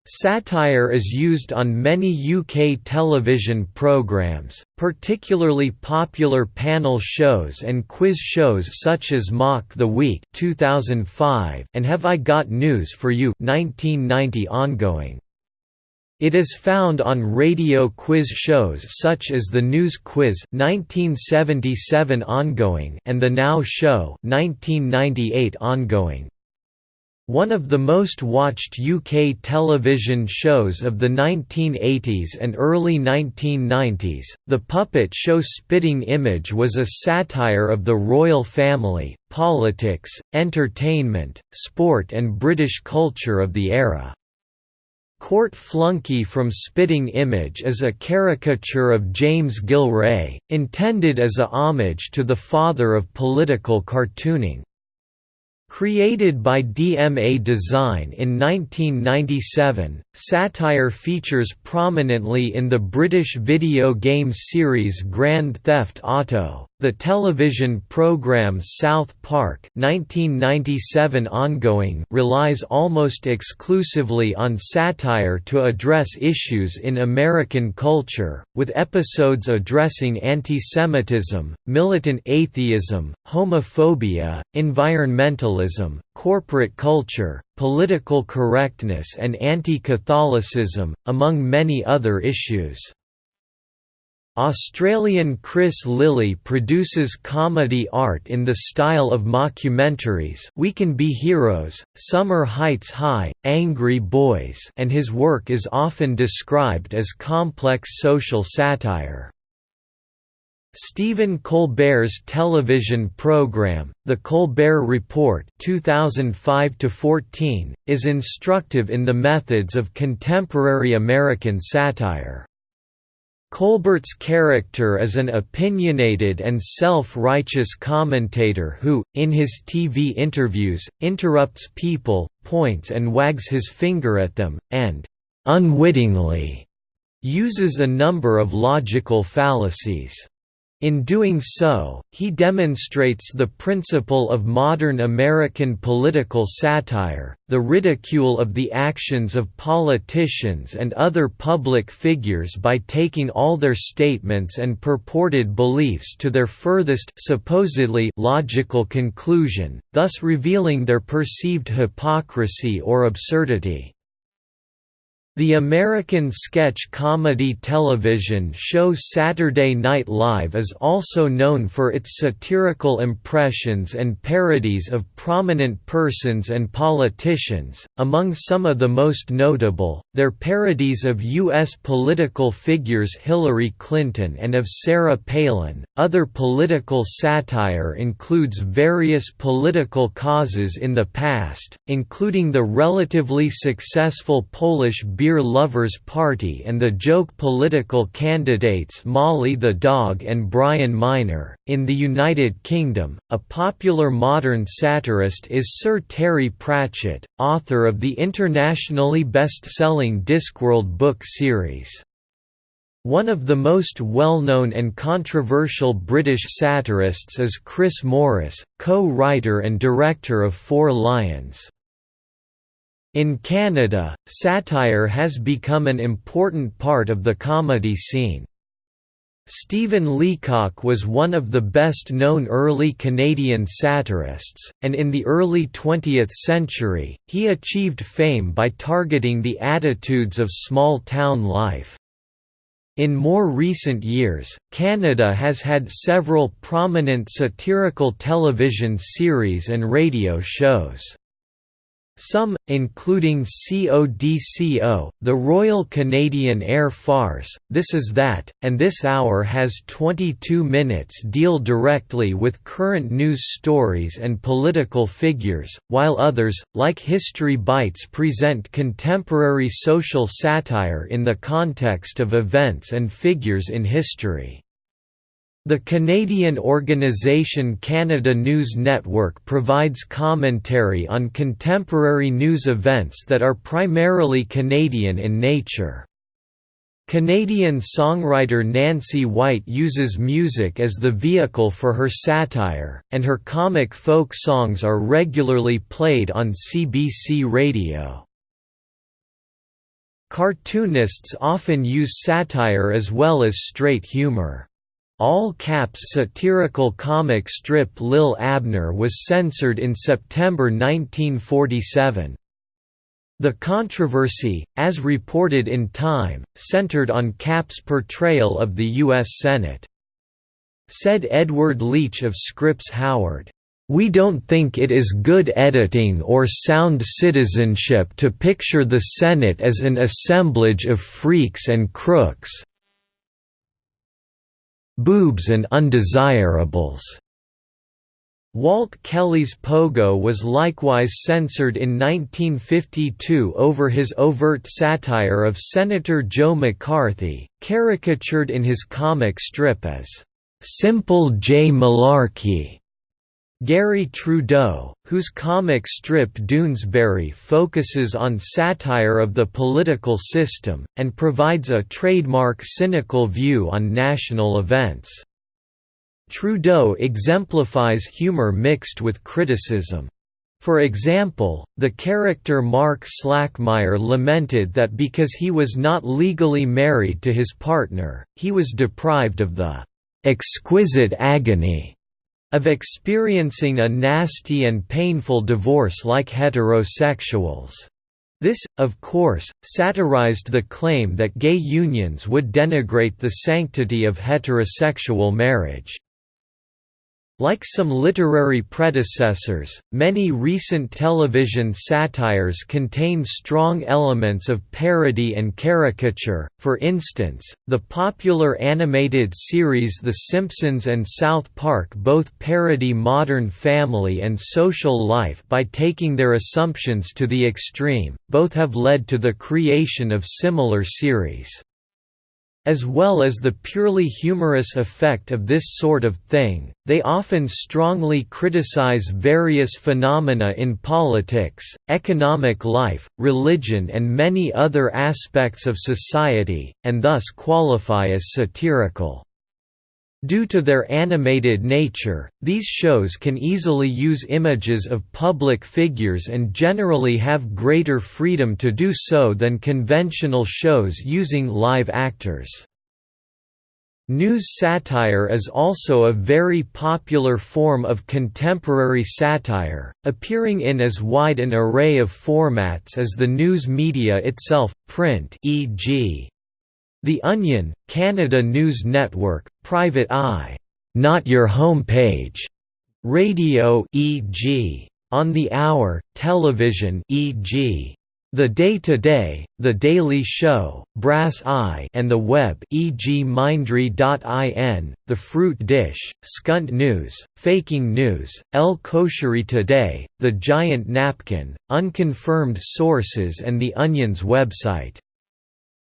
Satire is used on many UK television programmes, particularly popular panel shows and quiz shows such as Mock the Week 2005 and Have I Got News for You 1990 ongoing. It is found on radio quiz shows such as The News Quiz 1977 ongoing and The Now Show 1998 ongoing. One of the most watched UK television shows of the 1980s and early 1990s, the puppet show Spitting Image was a satire of the royal family, politics, entertainment, sport and British culture of the era. Court Flunky from Spitting Image is a caricature of James Gillray, intended as a homage to the father of political cartooning. Created by DMA Design in 1997, satire features prominently in the British video game series Grand Theft Auto. The television program South Park 1997 ongoing relies almost exclusively on satire to address issues in American culture, with episodes addressing anti-Semitism, militant atheism, homophobia, environmentalism, corporate culture, political correctness and anti-Catholicism, among many other issues. Australian Chris Lilley produces comedy art in the style of mockumentaries We Can Be Heroes, Summer Heights High, Angry Boys and his work is often described as complex social satire. Stephen Colbert's television program, The Colbert Report 2005 is instructive in the methods of contemporary American satire. Colbert's character is an opinionated and self-righteous commentator who, in his TV interviews, interrupts people, points and wags his finger at them, and «unwittingly» uses a number of logical fallacies. In doing so, he demonstrates the principle of modern American political satire, the ridicule of the actions of politicians and other public figures by taking all their statements and purported beliefs to their furthest supposedly logical conclusion, thus revealing their perceived hypocrisy or absurdity. The American sketch comedy television show Saturday Night Live is also known for its satirical impressions and parodies of prominent persons and politicians, among some of the most notable, their parodies of U.S. political figures Hillary Clinton and of Sarah Palin. Other political satire includes various political causes in the past, including the relatively successful Polish Beer Lovers Party and the joke political candidates Molly the Dog and Brian Miner. In the United Kingdom, a popular modern satirist is Sir Terry Pratchett, author of the internationally best-selling Discworld book series. One of the most well-known and controversial British satirists is Chris Morris, co-writer and director of Four Lions. In Canada, satire has become an important part of the comedy scene. Stephen Leacock was one of the best-known early Canadian satirists, and in the early 20th century, he achieved fame by targeting the attitudes of small-town life. In more recent years, Canada has had several prominent satirical television series and radio shows. Some, including CODCO, the Royal Canadian Air Farce, This Is That, and This Hour has 22 minutes deal directly with current news stories and political figures, while others, like History Bites present contemporary social satire in the context of events and figures in history. The Canadian organisation Canada News Network provides commentary on contemporary news events that are primarily Canadian in nature. Canadian songwriter Nancy White uses music as the vehicle for her satire, and her comic folk songs are regularly played on CBC Radio. Cartoonists often use satire as well as straight humor. Al Capp's satirical comic strip Lil Abner was censored in September 1947. The controversy, as reported in Time, centered on Capp's portrayal of the U.S. Senate. Said Edward Leech of Scripps Howard, "...we don't think it is good editing or sound citizenship to picture the Senate as an assemblage of freaks and crooks, boobs and undesirables. Walt Kelly's Pogo was likewise censored in 1952 over his overt satire of Senator Joe McCarthy, caricatured in his comic strip as, "'Simple J. Malarkey' Garry Trudeau, whose comic strip Doonesbury focuses on satire of the political system, and provides a trademark cynical view on national events. Trudeau exemplifies humor mixed with criticism. For example, the character Mark Slackmeyer lamented that because he was not legally married to his partner, he was deprived of the "exquisite agony" of experiencing a nasty and painful divorce like heterosexuals. This, of course, satirized the claim that gay unions would denigrate the sanctity of heterosexual marriage. Like some literary predecessors, many recent television satires contain strong elements of parody and caricature, for instance, the popular animated series The Simpsons and South Park both parody modern family and social life by taking their assumptions to the extreme, both have led to the creation of similar series. As well as the purely humorous effect of this sort of thing, they often strongly criticize various phenomena in politics, economic life, religion and many other aspects of society, and thus qualify as satirical. Due to their animated nature, these shows can easily use images of public figures and generally have greater freedom to do so than conventional shows using live actors. News satire is also a very popular form of contemporary satire, appearing in as wide an array of formats as the news media itself, print e.g. The Onion, Canada News Network, Private Eye, Not Your Home Page, Radio e.g. On the Hour, television e.g. The Day Today, The Daily Show, Brass Eye and the Web e.g. Mindry.in, The Fruit Dish, Skunt News, Faking News, El Koshary Today, The Giant Napkin, Unconfirmed Sources and The Onion's website.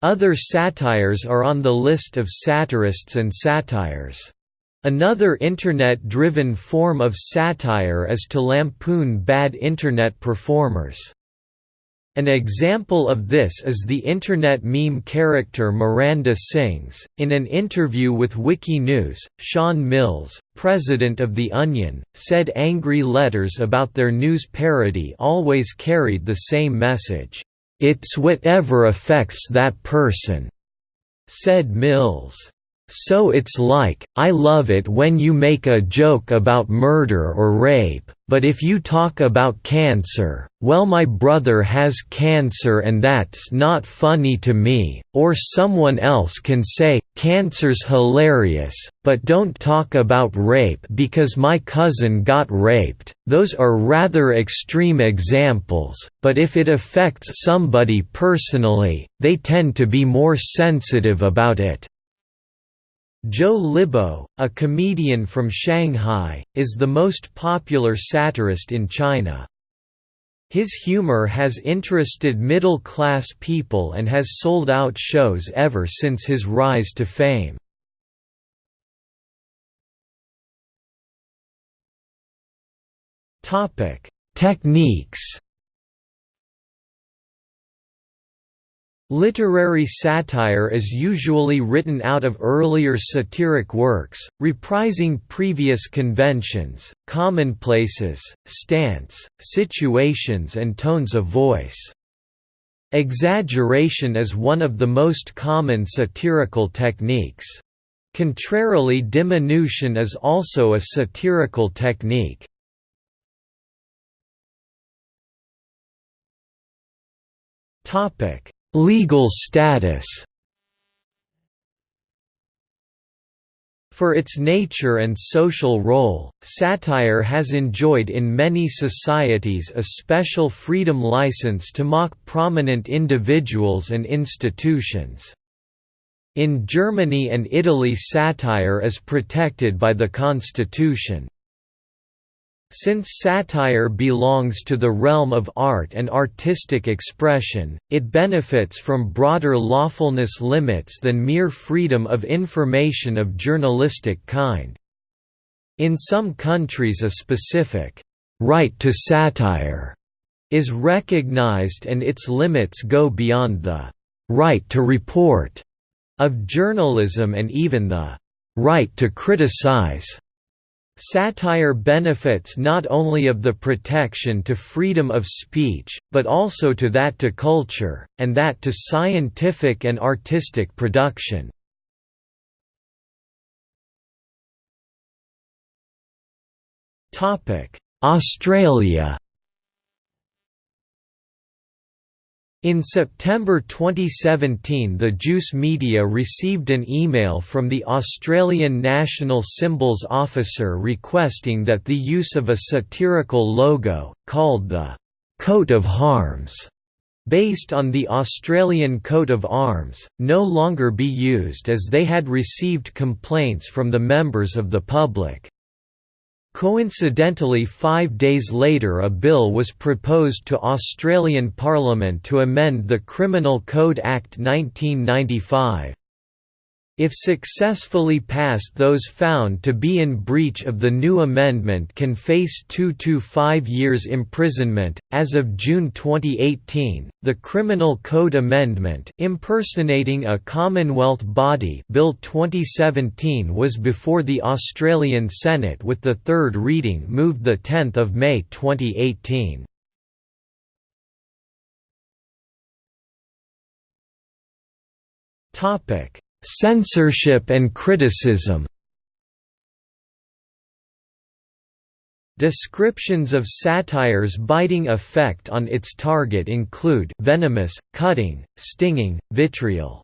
Other satires are on the list of satirists and satires. Another Internet-driven form of satire is to lampoon bad Internet performers. An example of this is the Internet meme character Miranda Sings. In an interview with Wikinews, Sean Mills, president of The Onion, said angry letters about their news parody always carried the same message. It's whatever affects that person, said Mills. So it's like, I love it when you make a joke about murder or rape, but if you talk about cancer, well my brother has cancer and that's not funny to me, or someone else can say, cancer's hilarious, but don't talk about rape because my cousin got raped, those are rather extreme examples, but if it affects somebody personally, they tend to be more sensitive about it. Zhou Libo, a comedian from Shanghai, is the most popular satirist in China. His humor has interested middle-class people and has sold out shows ever since his rise to fame. Techniques Literary satire is usually written out of earlier satiric works, reprising previous conventions, commonplaces, stance, situations and tones of voice. Exaggeration is one of the most common satirical techniques. Contrarily diminution is also a satirical technique. Topic Legal status For its nature and social role, satire has enjoyed in many societies a special freedom license to mock prominent individuals and institutions. In Germany and Italy satire is protected by the constitution. Since satire belongs to the realm of art and artistic expression, it benefits from broader lawfulness limits than mere freedom of information of journalistic kind. In some countries a specific «right to satire» is recognized and its limits go beyond the «right to report» of journalism and even the «right to criticize» Satire benefits not only of the protection to freedom of speech, but also to that to culture, and that to scientific and artistic production. Australia In September 2017 the Juice Media received an email from the Australian National Symbols Officer requesting that the use of a satirical logo, called the «coat of arms», based on the Australian coat of arms, no longer be used as they had received complaints from the members of the public. Coincidentally five days later a bill was proposed to Australian Parliament to amend the Criminal Code Act 1995. If successfully passed those found to be in breach of the new amendment can face 2 to 5 years imprisonment. As of June 2018, the Criminal Code Amendment impersonating a Commonwealth body Bill 2017 was before the Australian Senate with the third reading moved 10 May 2018. Topic Censorship and criticism Descriptions of satire's biting effect on its target include venomous, cutting, stinging, vitriol.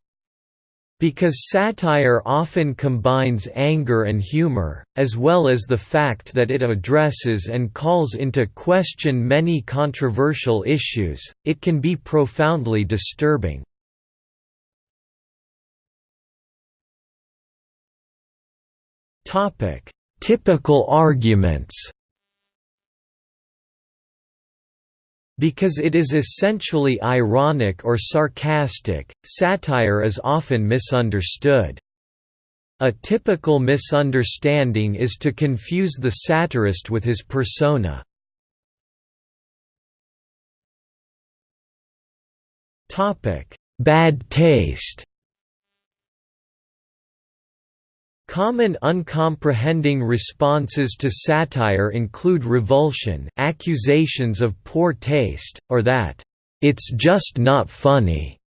Because satire often combines anger and humor, as well as the fact that it addresses and calls into question many controversial issues, it can be profoundly disturbing. Topic: Typical arguments. Because it is essentially ironic or sarcastic, satire is often misunderstood. A typical misunderstanding is to confuse the satirist with his persona. Bad taste Common uncomprehending responses to satire include revulsion accusations of poor taste, or that, "...it's just not funny",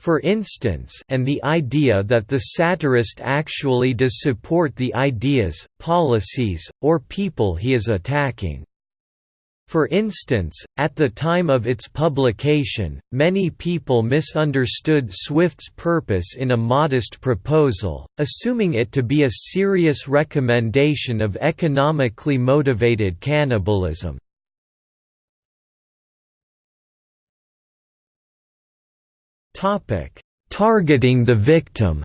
for instance and the idea that the satirist actually does support the ideas, policies, or people he is attacking. For instance, at the time of its publication, many people misunderstood Swift's purpose in a modest proposal, assuming it to be a serious recommendation of economically motivated cannibalism. Targeting the victim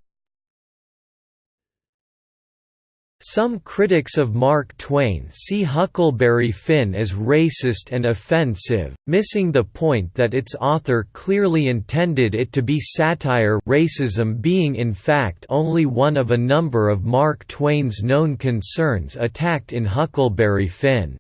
Some critics of Mark Twain see Huckleberry Finn as racist and offensive, missing the point that its author clearly intended it to be satire racism being in fact only one of a number of Mark Twain's known concerns attacked in Huckleberry Finn.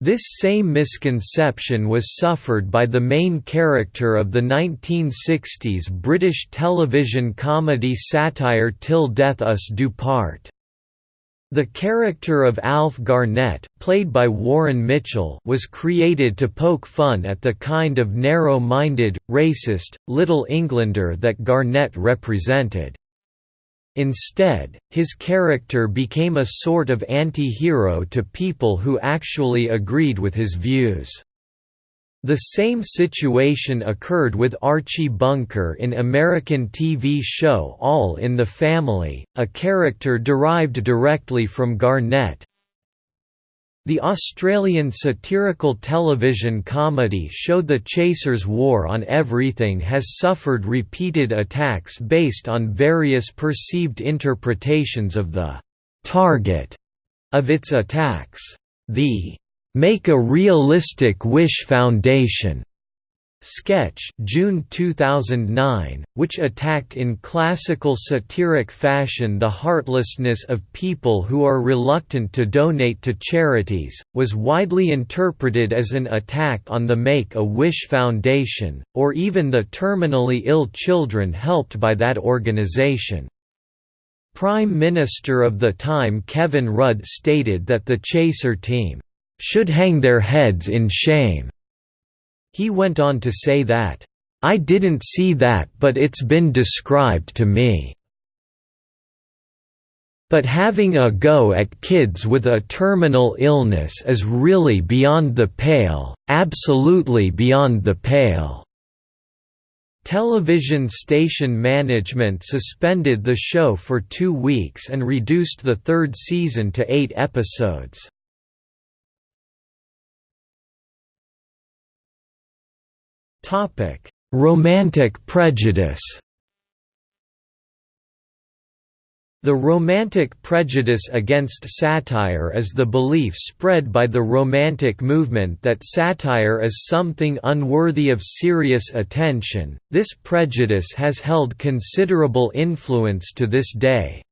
This same misconception was suffered by the main character of the 1960s British television comedy satire Till Death Us Do Part. The character of Alf Garnett, played by Warren Mitchell, was created to poke fun at the kind of narrow-minded, racist, Little Englander that Garnett represented. Instead, his character became a sort of anti-hero to people who actually agreed with his views. The same situation occurred with Archie Bunker in American TV show All in the Family, a character derived directly from Garnett. The Australian satirical television comedy show The Chasers' War on Everything has suffered repeated attacks based on various perceived interpretations of the «target» of its attacks. The Make a Realistic Wish Foundation sketch June 2009, which attacked in classical satiric fashion the heartlessness of people who are reluctant to donate to charities, was widely interpreted as an attack on the Make-A-Wish Foundation, or even the terminally ill children helped by that organization. Prime Minister of the time Kevin Rudd stated that the Chaser team should hang their heads in shame." He went on to say that, "...I didn't see that but it's been described to me." But having a go at kids with a terminal illness is really beyond the pale, absolutely beyond the pale." Television station management suspended the show for two weeks and reduced the third season to eight episodes. Romantic prejudice The Romantic prejudice against satire is the belief spread by the Romantic movement that satire is something unworthy of serious attention. This prejudice has held considerable influence to this day.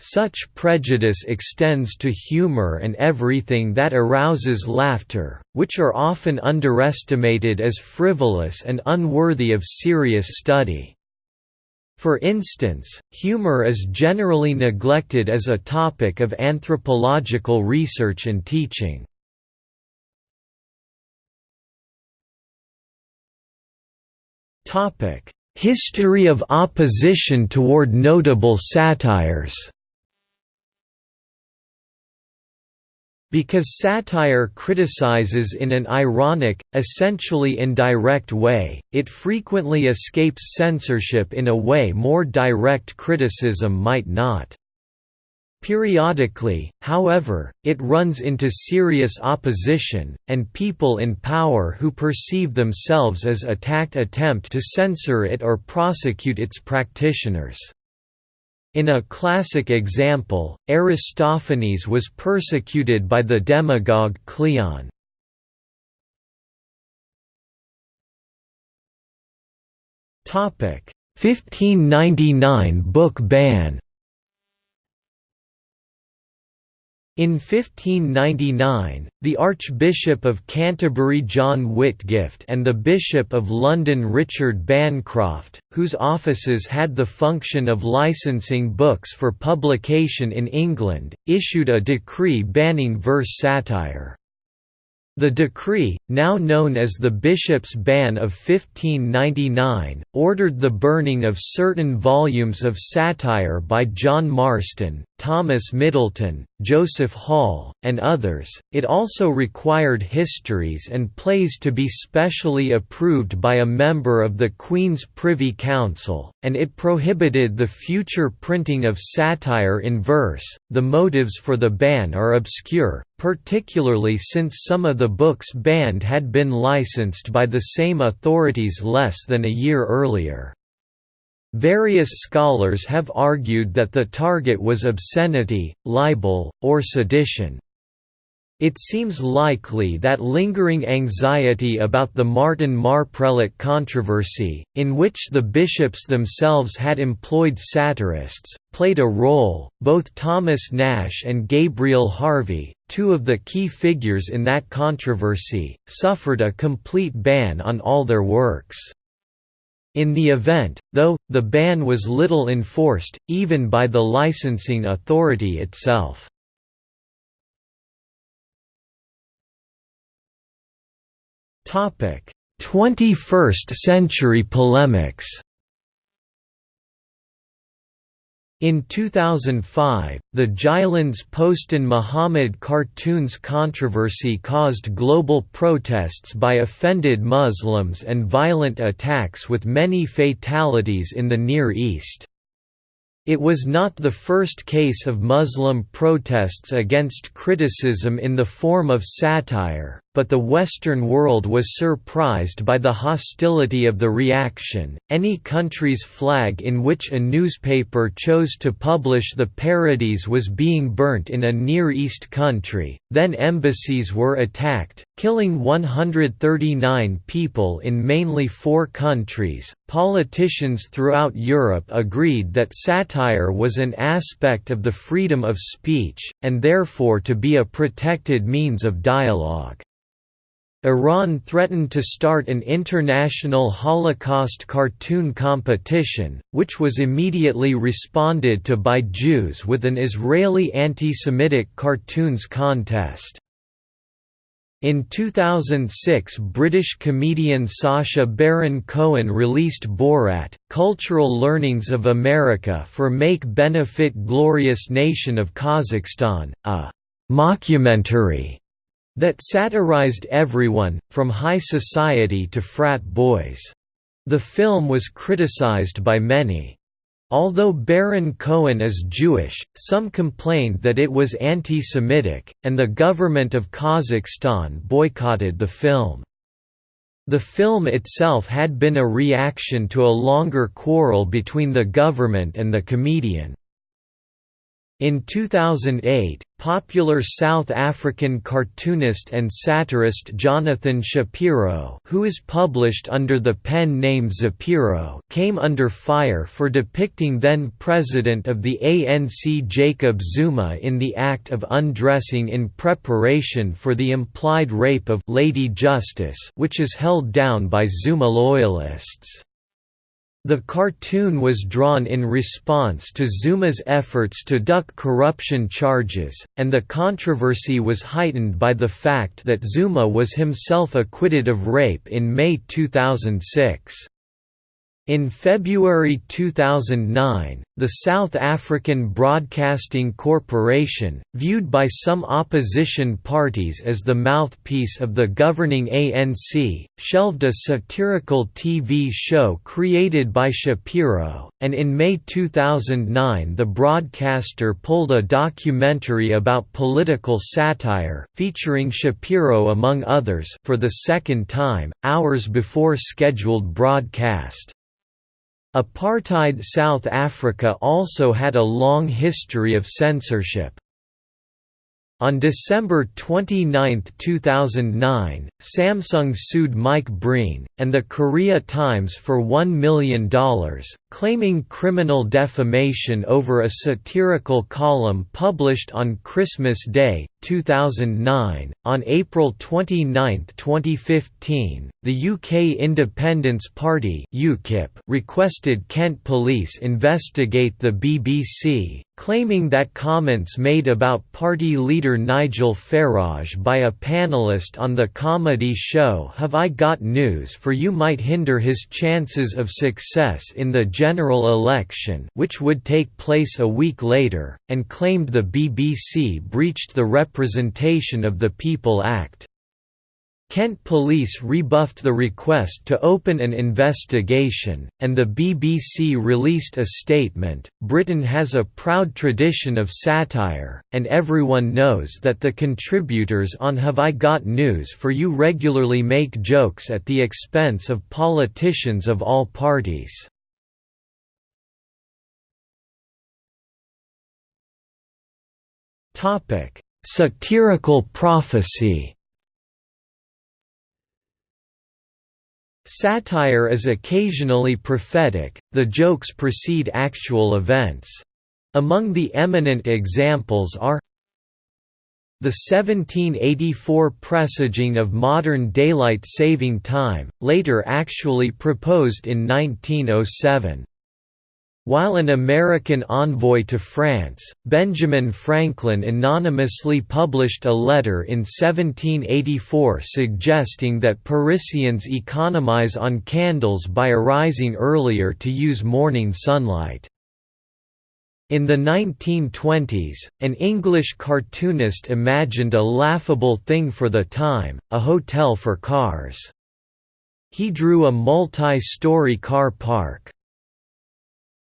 Such prejudice extends to humor and everything that arouses laughter, which are often underestimated as frivolous and unworthy of serious study. For instance, humor is generally neglected as a topic of anthropological research and teaching. History of opposition toward notable satires Because satire criticizes in an ironic, essentially indirect way, it frequently escapes censorship in a way more direct criticism might not. Periodically, however, it runs into serious opposition, and people in power who perceive themselves as attacked attempt to censor it or prosecute its practitioners. In a classic example, Aristophanes was persecuted by the demagogue Cleon. Topic 1599 book ban In 1599, the Archbishop of Canterbury John Whitgift and the Bishop of London Richard Bancroft, whose offices had the function of licensing books for publication in England, issued a decree banning verse satire. The decree, now known as the Bishop's Ban of 1599, ordered the burning of certain volumes of satire by John Marston, Thomas Middleton, Joseph Hall, and others. It also required histories and plays to be specially approved by a member of the Queen's Privy Council, and it prohibited the future printing of satire in verse. The motives for the ban are obscure, particularly since some of the books banned had been licensed by the same authorities less than a year earlier. Various scholars have argued that the target was obscenity, libel, or sedition. It seems likely that lingering anxiety about the Martin Marprelate controversy, in which the bishops themselves had employed satirists, played a role. Both Thomas Nashe and Gabriel Harvey, two of the key figures in that controversy, suffered a complete ban on all their works. In the event, though, the ban was little enforced, even by the licensing authority itself. 21st century polemics In 2005, the Jyllands Posten Muhammad cartoons controversy caused global protests by offended Muslims and violent attacks with many fatalities in the Near East. It was not the first case of Muslim protests against criticism in the form of satire, but the Western world was surprised by the hostility of the reaction. Any country's flag in which a newspaper chose to publish the parodies was being burnt in a Near East country, then embassies were attacked, killing 139 people in mainly four countries. Politicians throughout Europe agreed that satire was an aspect of the freedom of speech, and therefore to be a protected means of dialogue. Iran threatened to start an international Holocaust cartoon competition, which was immediately responded to by Jews with an Israeli anti-Semitic cartoons contest. In 2006 British comedian Sacha Baron Cohen released Borat, Cultural Learnings of America for Make Benefit Glorious Nation of Kazakhstan, a mockumentary that satirized everyone, from high society to frat boys. The film was criticized by many. Although Baron Cohen is Jewish, some complained that it was anti-Semitic, and the government of Kazakhstan boycotted the film. The film itself had been a reaction to a longer quarrel between the government and the comedian. In 2008, popular South African cartoonist and satirist Jonathan Shapiro who is published under the pen name Zapiro came under fire for depicting then-president of the ANC Jacob Zuma in the act of undressing in preparation for the implied rape of Lady Justice which is held down by Zuma loyalists. The cartoon was drawn in response to Zuma's efforts to duck corruption charges, and the controversy was heightened by the fact that Zuma was himself acquitted of rape in May 2006. In February 2009, the South African Broadcasting Corporation, viewed by some opposition parties as the mouthpiece of the governing ANC, shelved a satirical TV show created by Shapiro, and in May 2009 the broadcaster pulled a documentary about political satire, featuring Shapiro among others for the second time, hours before scheduled broadcast. Apartheid South Africa also had a long history of censorship. On December 29, 2009, Samsung sued Mike Breen, and the Korea Times for $1 million, claiming criminal defamation over a satirical column published on Christmas Day, 2009. On April 29, 2015, the UK Independence Party (UKIP) requested Kent Police investigate the BBC, claiming that comments made about party leader Nigel Farage by a panellist on the comedy show Have I Got News for You might hinder his chances of success in the general election which would take place a week later, and claimed the BBC breached the Representation of the People Act. Kent Police rebuffed the request to open an investigation, and the BBC released a statement. Britain has a proud tradition of satire, and everyone knows that the contributors on Have I Got News for You regularly make jokes at the expense of politicians of all parties. Satirical prophecy Satire is occasionally prophetic, the jokes precede actual events. Among the eminent examples are the 1784 presaging of modern daylight saving time, later actually proposed in 1907. While an American envoy to France, Benjamin Franklin anonymously published a letter in 1784 suggesting that Parisians economize on candles by arising earlier to use morning sunlight. In the 1920s, an English cartoonist imagined a laughable thing for the time, a hotel for cars. He drew a multi-story car park.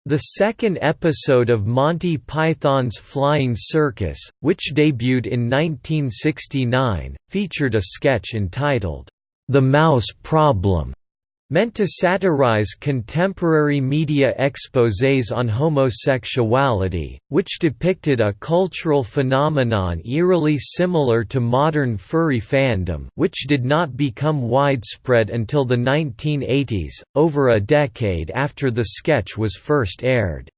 The second episode of Monty Python's Flying Circus, which debuted in 1969, featured a sketch entitled, The Mouse Problem, Meant to satirize contemporary media exposés on homosexuality, which depicted a cultural phenomenon eerily similar to modern furry fandom which did not become widespread until the 1980s, over a decade after the sketch was first aired.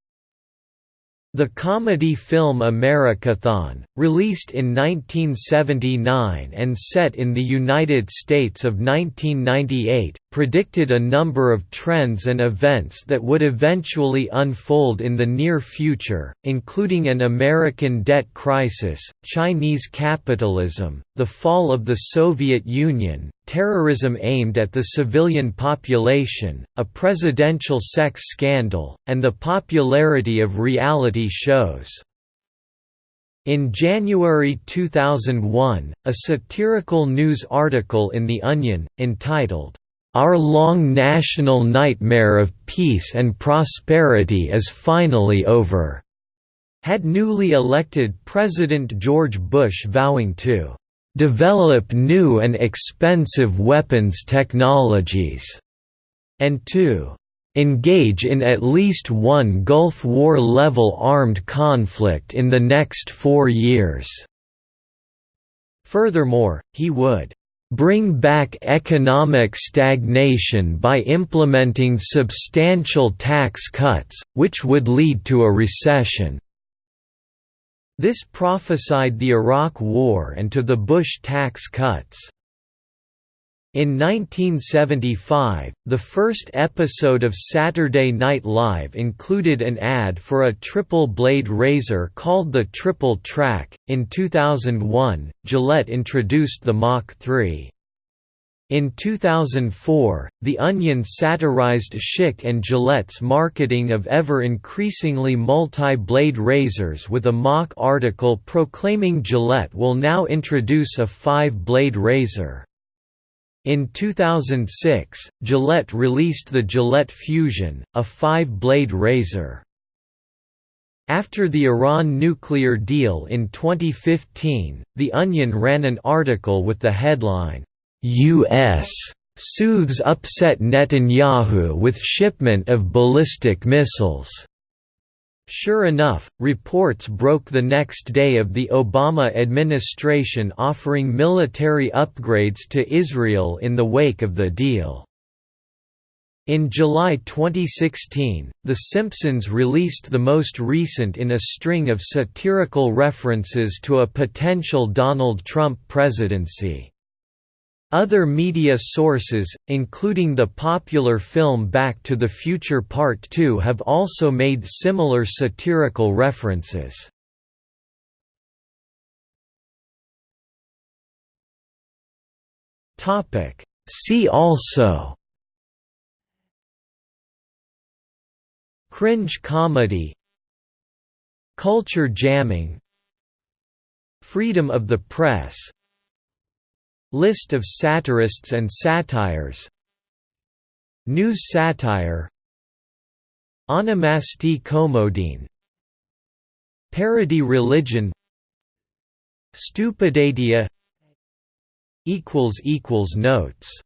The comedy film Americathon, released in 1979 and set in the United States of 1998, predicted a number of trends and events that would eventually unfold in the near future, including an American debt crisis, Chinese capitalism, the fall of the Soviet Union, terrorism aimed at the civilian population, a presidential sex scandal, and the popularity of reality shows. In January 2001, a satirical news article in The Onion, entitled, Our long national nightmare of peace and prosperity is finally over, had newly elected President George Bush vowing to develop new and expensive weapons technologies, and to engage in at least one Gulf War-level armed conflict in the next four years." Furthermore, he would bring back economic stagnation by implementing substantial tax cuts, which would lead to a recession. This prophesied the Iraq War and to the Bush tax cuts. In 1975, the first episode of Saturday Night Live included an ad for a triple blade razor called the Triple Track. In 2001, Gillette introduced the Mach 3. In 2004, The Onion satirized Schick and Gillette's marketing of ever-increasingly multi-blade razors with a mock article proclaiming Gillette will now introduce a five-blade razor. In 2006, Gillette released the Gillette Fusion, a five-blade razor. After the Iran nuclear deal in 2015, The Onion ran an article with the headline, U.S. soothes upset Netanyahu with shipment of ballistic missiles. Sure enough, reports broke the next day of the Obama administration offering military upgrades to Israel in the wake of the deal. In July 2016, The Simpsons released the most recent in a string of satirical references to a potential Donald Trump presidency. Other media sources, including the popular film Back to the Future Part 2 have also made similar satirical references. See also Cringe comedy Culture jamming Freedom of the press List of satirists and satires. News satire. Onomasti komodein. Parody religion. Stupidadia. Notes